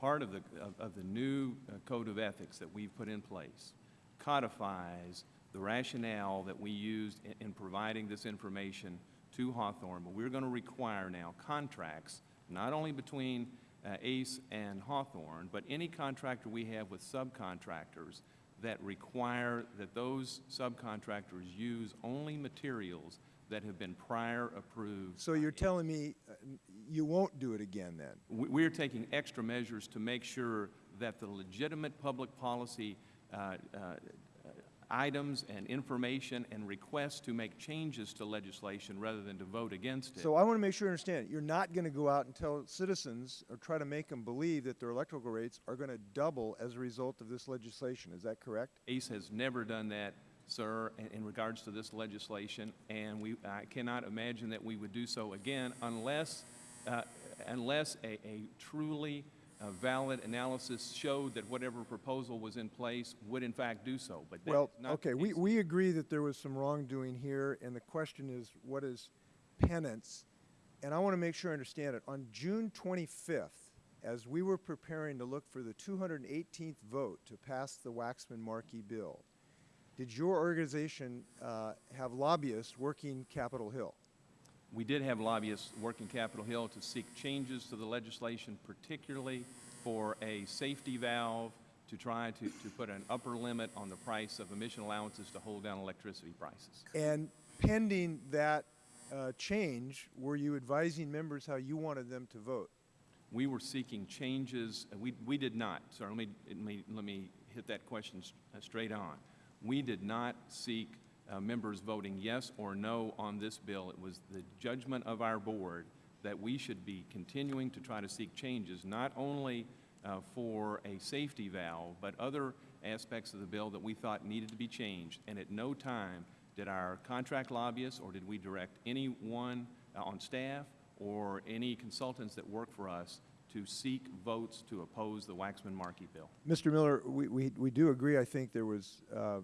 Part of the, of, of the new uh, code of ethics that we've put in place codifies the rationale that we used in, in providing this information to Hawthorne, but we're going to require now contracts, not only between uh, ACE and Hawthorne, but any contractor we have with subcontractors that require that those subcontractors use only materials that have been prior approved. So you're telling me uh, you won't do it again then? We- We're taking extra measures to make sure that the legitimate public policy uh, uh, items and information and requests to make changes to legislation rather than to vote against it. So I want to make sure you understand. You're not going to go out and tell citizens or try to make them believe that their electrical rates are going to double as a result of this legislation. Is that correct? ACE has never done that, sir, in- regards to this legislation, and we, I cannot imagine that we would do so again unless, uh, unless a a truly uh, valid analysis showed that whatever proposal was in place would in fact do so, but Well, not okay, we, we agree that there was some wrongdoing here, and the question is, what is penance? And I want to make sure I understand it. On June 25th, as we were preparing to look for the 218th vote to pass the Waxman-Markey bill, did your organization uh, have lobbyists working Capitol Hill? We did have lobbyists working Capitol Hill to seek changes to the legislation, particularly for a safety valve to try to, to put an upper limit on the price of emission allowances to hold down electricity prices. And pending that uh, change, were you advising members how you wanted them to vote? We were seeking changes, we, we did not, Sorry, let me, let me, let me hit that question uh, straight on. We did not seek uh, members voting yes or no on this bill. It was the judgment of our board that we should be continuing to try to seek changes, not only uh, for a safety valve, but other aspects of the bill that we thought needed to be changed. And at no time did our contract lobbyists, or did we direct anyone uh, on staff or any consultants that work for us to seek votes to oppose the Waxman-Markey bill. Mr. Miller, we, we, we do agree, I think there was uh,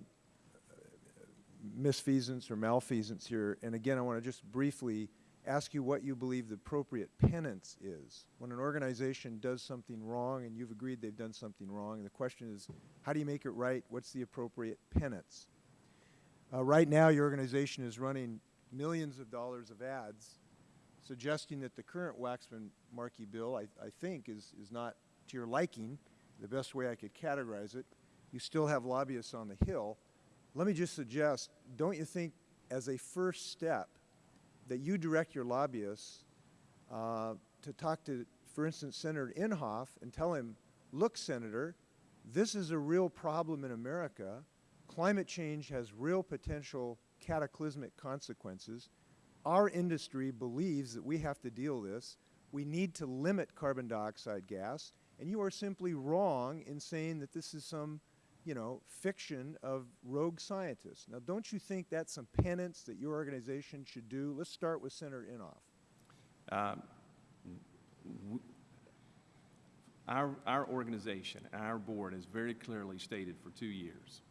misfeasance or malfeasance here. And again, I want to just briefly ask you what you believe the appropriate penance is. When an organization does something wrong and you've agreed they've done something wrong, and the question is, how do you make it right? What's the appropriate penance? Uh, right now, your organization is running millions of dollars of ads suggesting that the current Waxman-Markey bill, I, I think, is, is not to your liking, the best way I could categorize it. You still have lobbyists on the Hill. Let me just suggest, don't you think, as a first step, that you direct your lobbyists uh, to talk to, for instance, Senator Inhofe and tell him, look, Senator, this is a real problem in America. Climate change has real potential cataclysmic consequences. Our industry believes that we have to deal this. We need to limit carbon dioxide gas, and you are simply wrong in saying that this is some, you know, fiction of rogue scientists. Now, don't you think that's some penance that your organization should do? Let's start with Senator Inhofe. Um, Our, our organization, our board has very clearly stated for two years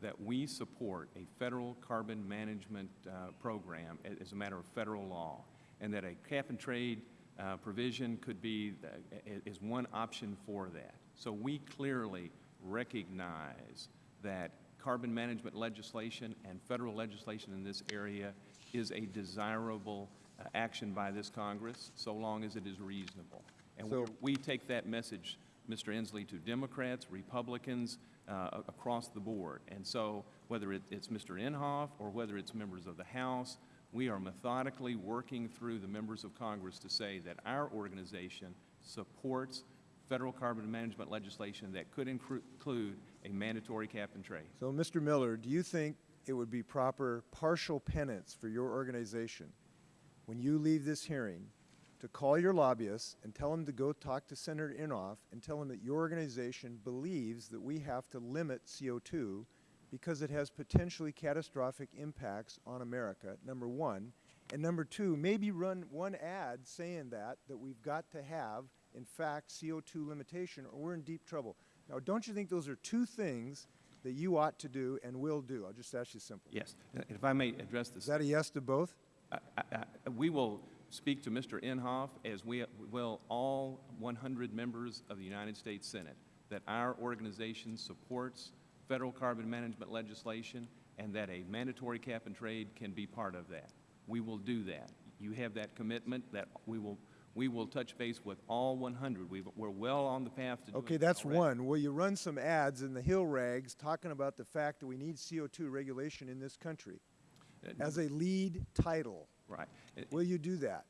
that we support a federal carbon management uh, program as a matter of federal law, and that a cap-and-trade uh, provision could be, i- is one option for that. So we clearly recognize that carbon management legislation and federal legislation in this area is a desirable uh, action by this Congress, so long as it is reasonable. And So- we're- take that message, Mr. Inslee, to Democrats, Republicans, uh, across the board. And so whether it- it's Mr. Inhofe or whether it's members of the House, we are methodically working through the members of Congress to say that our organization supports federal carbon management legislation that could include a mandatory cap and trade. So, Mr. Miller, do you think it would be proper partial penance for your organization, when you leave this hearing, to call your lobbyists and tell them to go talk to Senator Inhofe and tell him that your organization believes that we have to limit CO2 because it has potentially catastrophic impacts on America, number one, and number two, maybe run one ad saying that, that we've got to have, in fact, CO2 limitation, or we're in deep trouble. Now, don't you think those are two things that you ought to do and will do? I'll just ask you simple. Yes. If I may address this. Is that a yes to both? I- I- I- We will speak to Mr. Inhofe, as we will all 100 members of the United States Senate, that our organization supports federal carbon management legislation and that a mandatory cap and trade can be part of that. We will do that. You have that commitment that we will, we will touch base with all 100. We've- We're well on the path to Okay, that's already. one. Will you run some ads in the Hill Rags talking about the fact that we need CO2 regulation in this country as a lead title? Right. Uh, Will you do that?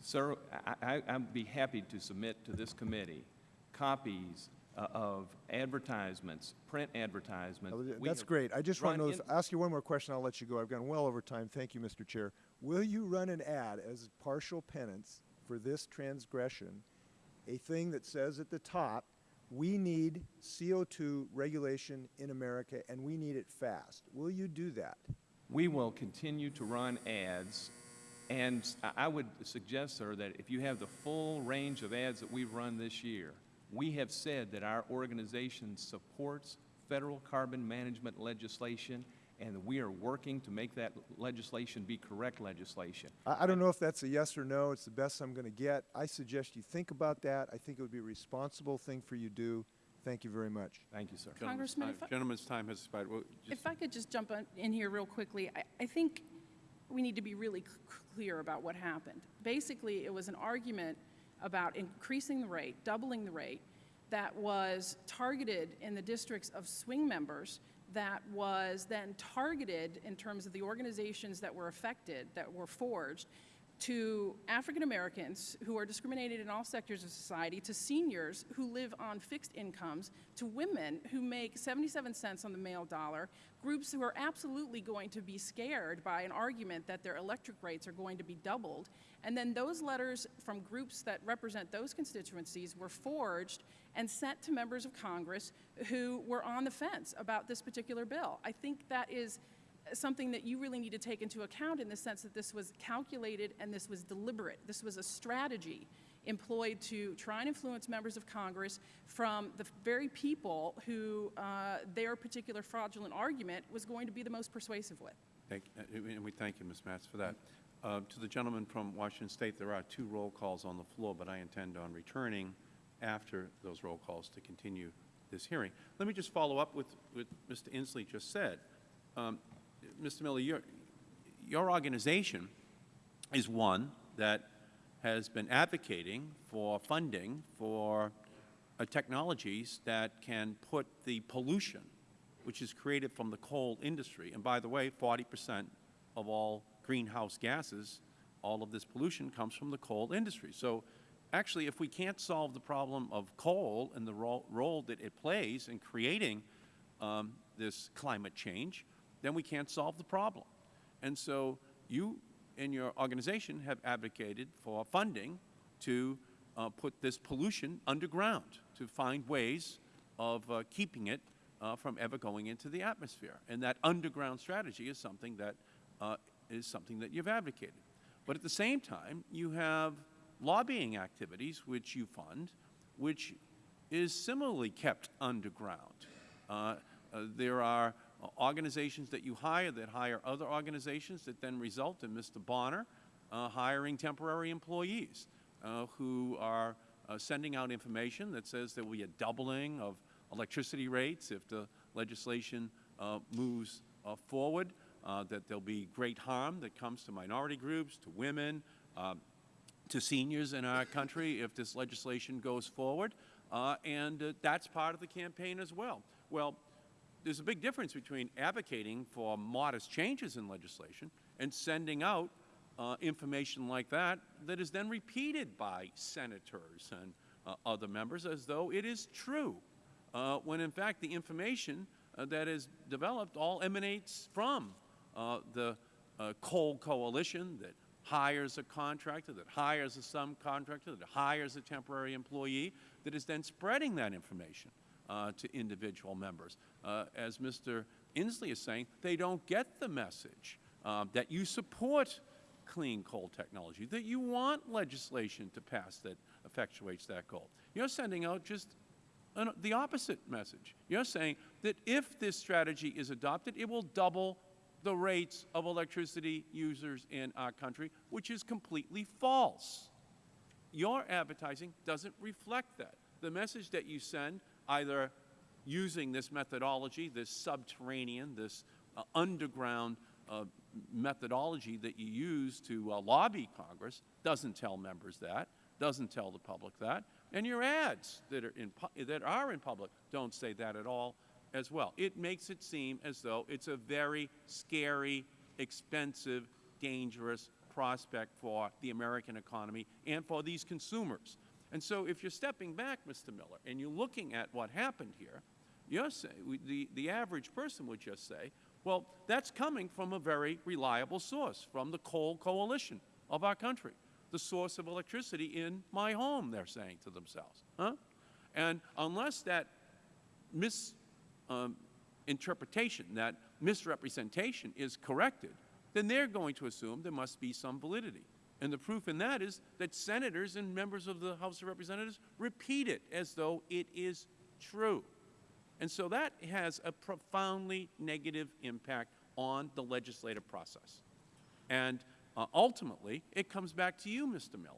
Sir, I, I, I'd be happy to submit to this committee copies uh, of advertisements, print advertisements. Uh, That's great. I just want to know, ask you one more question, I'll let you go. I've gone well over time. Thank you, Mr. Chair. Will you run an ad as partial penance for this transgression, a thing that says at the top, we need CO2 regulation in America and we need it fast? Will you do that? We will continue to run ads, and I- would suggest, sir, that if you have the full range of ads that we've run this year, we have said that our organization supports federal carbon management legislation, and we are working to make that legislation be correct legislation. I, I don't know if that's a yes or no. It's the best I'm going to get. I suggest you think about that. I think it would be a responsible thing for you to do. Thank you very much. Thank you, sir. Gentleman's Congressman, time- I- Gentleman's time has expired. Well, just- If I could just jump in here real quickly, I, I think we need to be really c- clear about what happened. Basically, it was an argument about increasing the rate, doubling the rate, that was targeted in the districts of swing members, that was then targeted in terms of the organizations that were affected, that were forged, to African Americans who are discriminated in all sectors of society, to seniors who live on fixed incomes, to women who make 77 cents on the male dollar, groups who are absolutely going to be scared by an argument that their electric rates are going to be doubled. And then those letters from groups that represent those constituencies were forged and sent to members of Congress who were on the fence about this particular bill. I think that is something that you really need to take into account in the sense that this was calculated and this was deliberate. This was a strategy employed to try and influence members of Congress from the very people who uh, their particular fraudulent argument was going to be the most persuasive with. Thank, and we thank you, Ms. Maatz, for that. Uh, To the gentleman from Washington State, there are two roll calls on the floor, but I intend on returning after those roll calls to continue this hearing. Let me just follow up with what Mr. Inslee just said. Um, Mr. Miller, your, your organization is one that has been advocating for funding for uh, technologies that can put the pollution which is created from the coal industry. And by the way, 40 percent of all greenhouse gases, all of this pollution comes from the coal industry. So actually, if we can't solve the problem of coal and the role, role that it plays in creating um, this climate change, then we can't solve the problem. And so you and your organization have advocated for funding to uh, put this pollution underground, to find ways of uh, keeping it uh, from ever going into the atmosphere. And that underground strategy is something that uh, is something that you've advocated. But at the same time, you have lobbying activities which you fund, which is similarly kept underground. Uh, uh, there are uh, organizations that you hire that hire other organizations that then result in Mr. Bonner uh, hiring temporary employees uh, who are uh, sending out information that says there will be a doubling of electricity rates if the legislation moves forward, that there'll be great harm that comes to minority groups, to women, um, to seniors in our country if this legislation goes forward, uh, and uh, that's part of the campaign as well. Well, there's a big difference between advocating for modest changes in legislation and sending out uh, information like that that is then repeated by senators and uh, other members as though it is true, uh, when in fact the information uh, that is developed all emanates from the coal coalition that hires a contractor, that hires a subcontractor, that hires a temporary employee, that is then spreading that information uh, to individual members. Uh, as Mr. Inslee is saying, they don't get the message uh, that you support clean coal technology, that you want legislation to pass that effectuates that goal. You're sending out just an, the opposite message. You're saying that if this strategy is adopted, it will double the rates of electricity users in our country, which is completely false. Your advertising doesn't reflect that. The message that you send, either using this methodology, this subterranean, this uh, underground uh, methodology that you use to uh, lobby Congress, doesn't tell members that, doesn't tell the public that, and your ads that are in, that are in public don't say that at all as well. It makes it seem as though it's a very scary, expensive, dangerous prospect for the American economy and for these consumers. And so if you're stepping back, Mr. Miller, and you're looking at what happened here, you're we- the, the average person would just say, well, that's coming from a very reliable source, from the coal coalition of our country, the source of electricity in my home, they're saying to themselves. Huh? And unless that mis um, interpretation, that misrepresentation is corrected, then they're going to assume there must be some validity. And the proof in that is that senators and members of the House of Representatives repeat it as though it is true. And so that has a profoundly negative impact on the legislative process. And uh, ultimately, it comes back to you, Mr. Miller,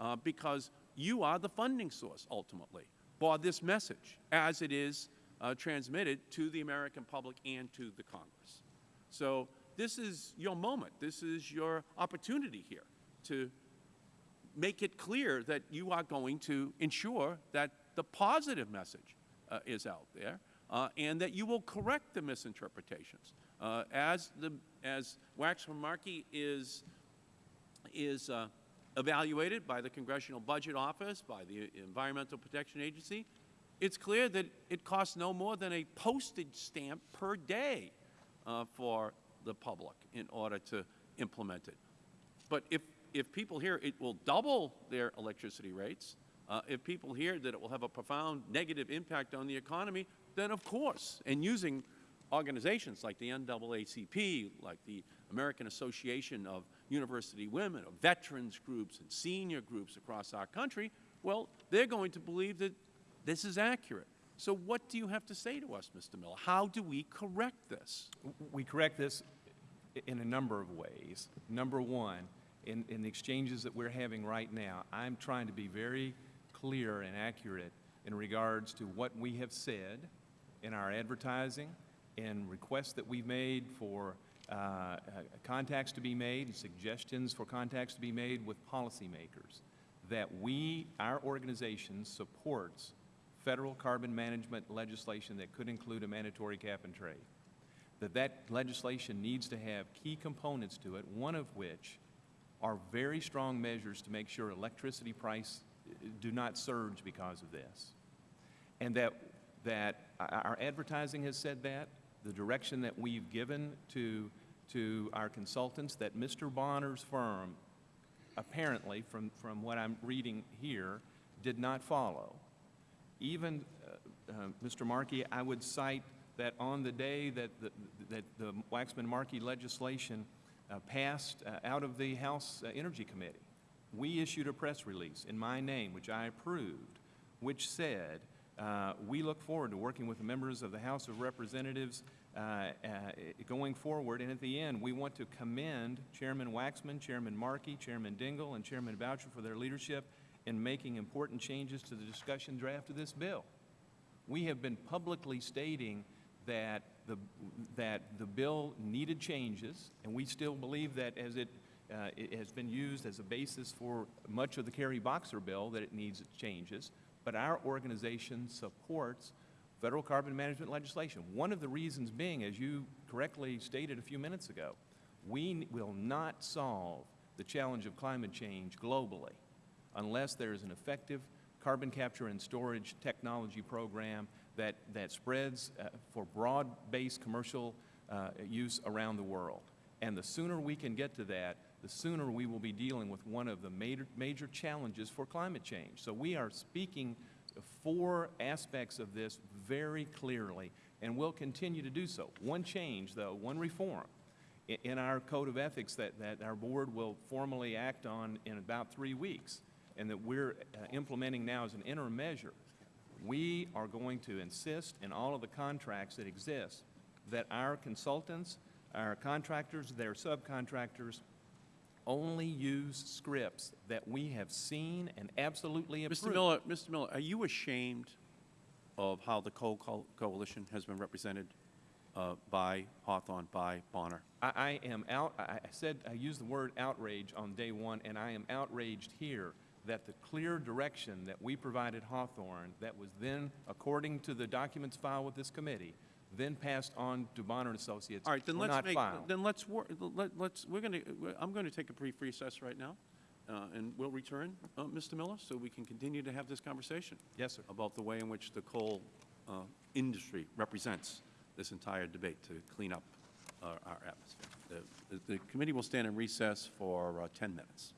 uh, because you are the funding source, ultimately, for this message as it is uh, transmitted to the American public and to the Congress. So this is your moment. This is your opportunity here to make it clear that you are going to ensure that the positive message uh, is out there uh, and that you will correct the misinterpretations. Uh, as, the, as Waxman Markey is, is uh, evaluated by the Congressional Budget Office, by the Environmental Protection Agency, it's clear that it costs no more than a postage stamp per day uh, for the public in order to implement it. But if, if people hear it will double their electricity rates, uh, if people hear that it will have a profound negative impact on the economy, then of course, and using organizations like the NAACP, like the American Association of University Women, of veterans groups and senior groups across our country, well, they're going to believe that this is accurate. So what do you have to say to us, Mr. Miller? How do we correct this? We correct this in a number of ways. Number one, in, in the exchanges that we're having right now, I'm trying to be very clear and accurate in regards to what we have said in our advertising, in requests that we've made for uh, uh, contacts to be made, and suggestions for contacts to be made with policymakers, that we, our organization, supports federal carbon management legislation that could include a mandatory cap and trade that that legislation needs to have key components to it, one of which are very strong measures to make sure electricity price uh, do not surge because of this. And that, that our- our advertising has said that, the direction that we've given to, to our consultants, that Mr. Bonner's firm, apparently, from, from what I'm reading here, did not follow. Even, uh, uh, Mr. Markey, I would cite that on the day that the, that the Waxman-Markey legislation uh, passed uh, out of the House uh, Energy Committee, we issued a press release in my name, which I approved, which said, uh, we look forward to working with the members of the House of Representatives going forward, and at the end, we want to commend Chairman Waxman, Chairman Markey, Chairman Dingell, and Chairman Boucher for their leadership in making important changes to the discussion draft of this bill. We have been publicly stating that the, that the bill needed changes, and we still believe that as it, uh, it has been used as a basis for much of the Kerry Boxer bill, that it needs changes. But our organization supports federal carbon management legislation. One of the reasons being, as you correctly stated a few minutes ago, we will not solve the challenge of climate change globally unless there is an effective carbon capture and storage technology program that, that spreads uh, for broad-based commercial uh, use around the world. And the sooner we can get to that, the sooner we will be dealing with one of the major, major challenges for climate change. So we are speaking four aspects of this very clearly, and we'll continue to do so. One change, though, one reform, in our code of ethics that, that our board will formally act on in about three weeks, and that we're uh, implementing now as an interim measure, we are going to insist in all of the contracts that exist that our consultants, our contractors, their subcontractors, only use scripts that we have seen and absolutely approved. Mr. Miller, Mr. Miller, are you ashamed of how the Coal Co- Coalition has been represented uh, by Hawthorne, by Bonner? I, I am out, I I said, I used the word outrage on day one, and I am outraged here that the clear direction that we provided Hawthorne, that was then, according to the documents filed with this committee, then passed on to Bonner and Associates, All right, then were let's not make, filed. then let's, wor- let- let's, we're going to, I'm going to take a brief recess right now, uh, and we'll return, uh, Mr. Miller, so we can continue to have this conversation. Yes, sir. About the way in which the coal uh, industry represents this entire debate to clean up our our atmosphere. The- The the committee will stand in recess for uh, 10 minutes.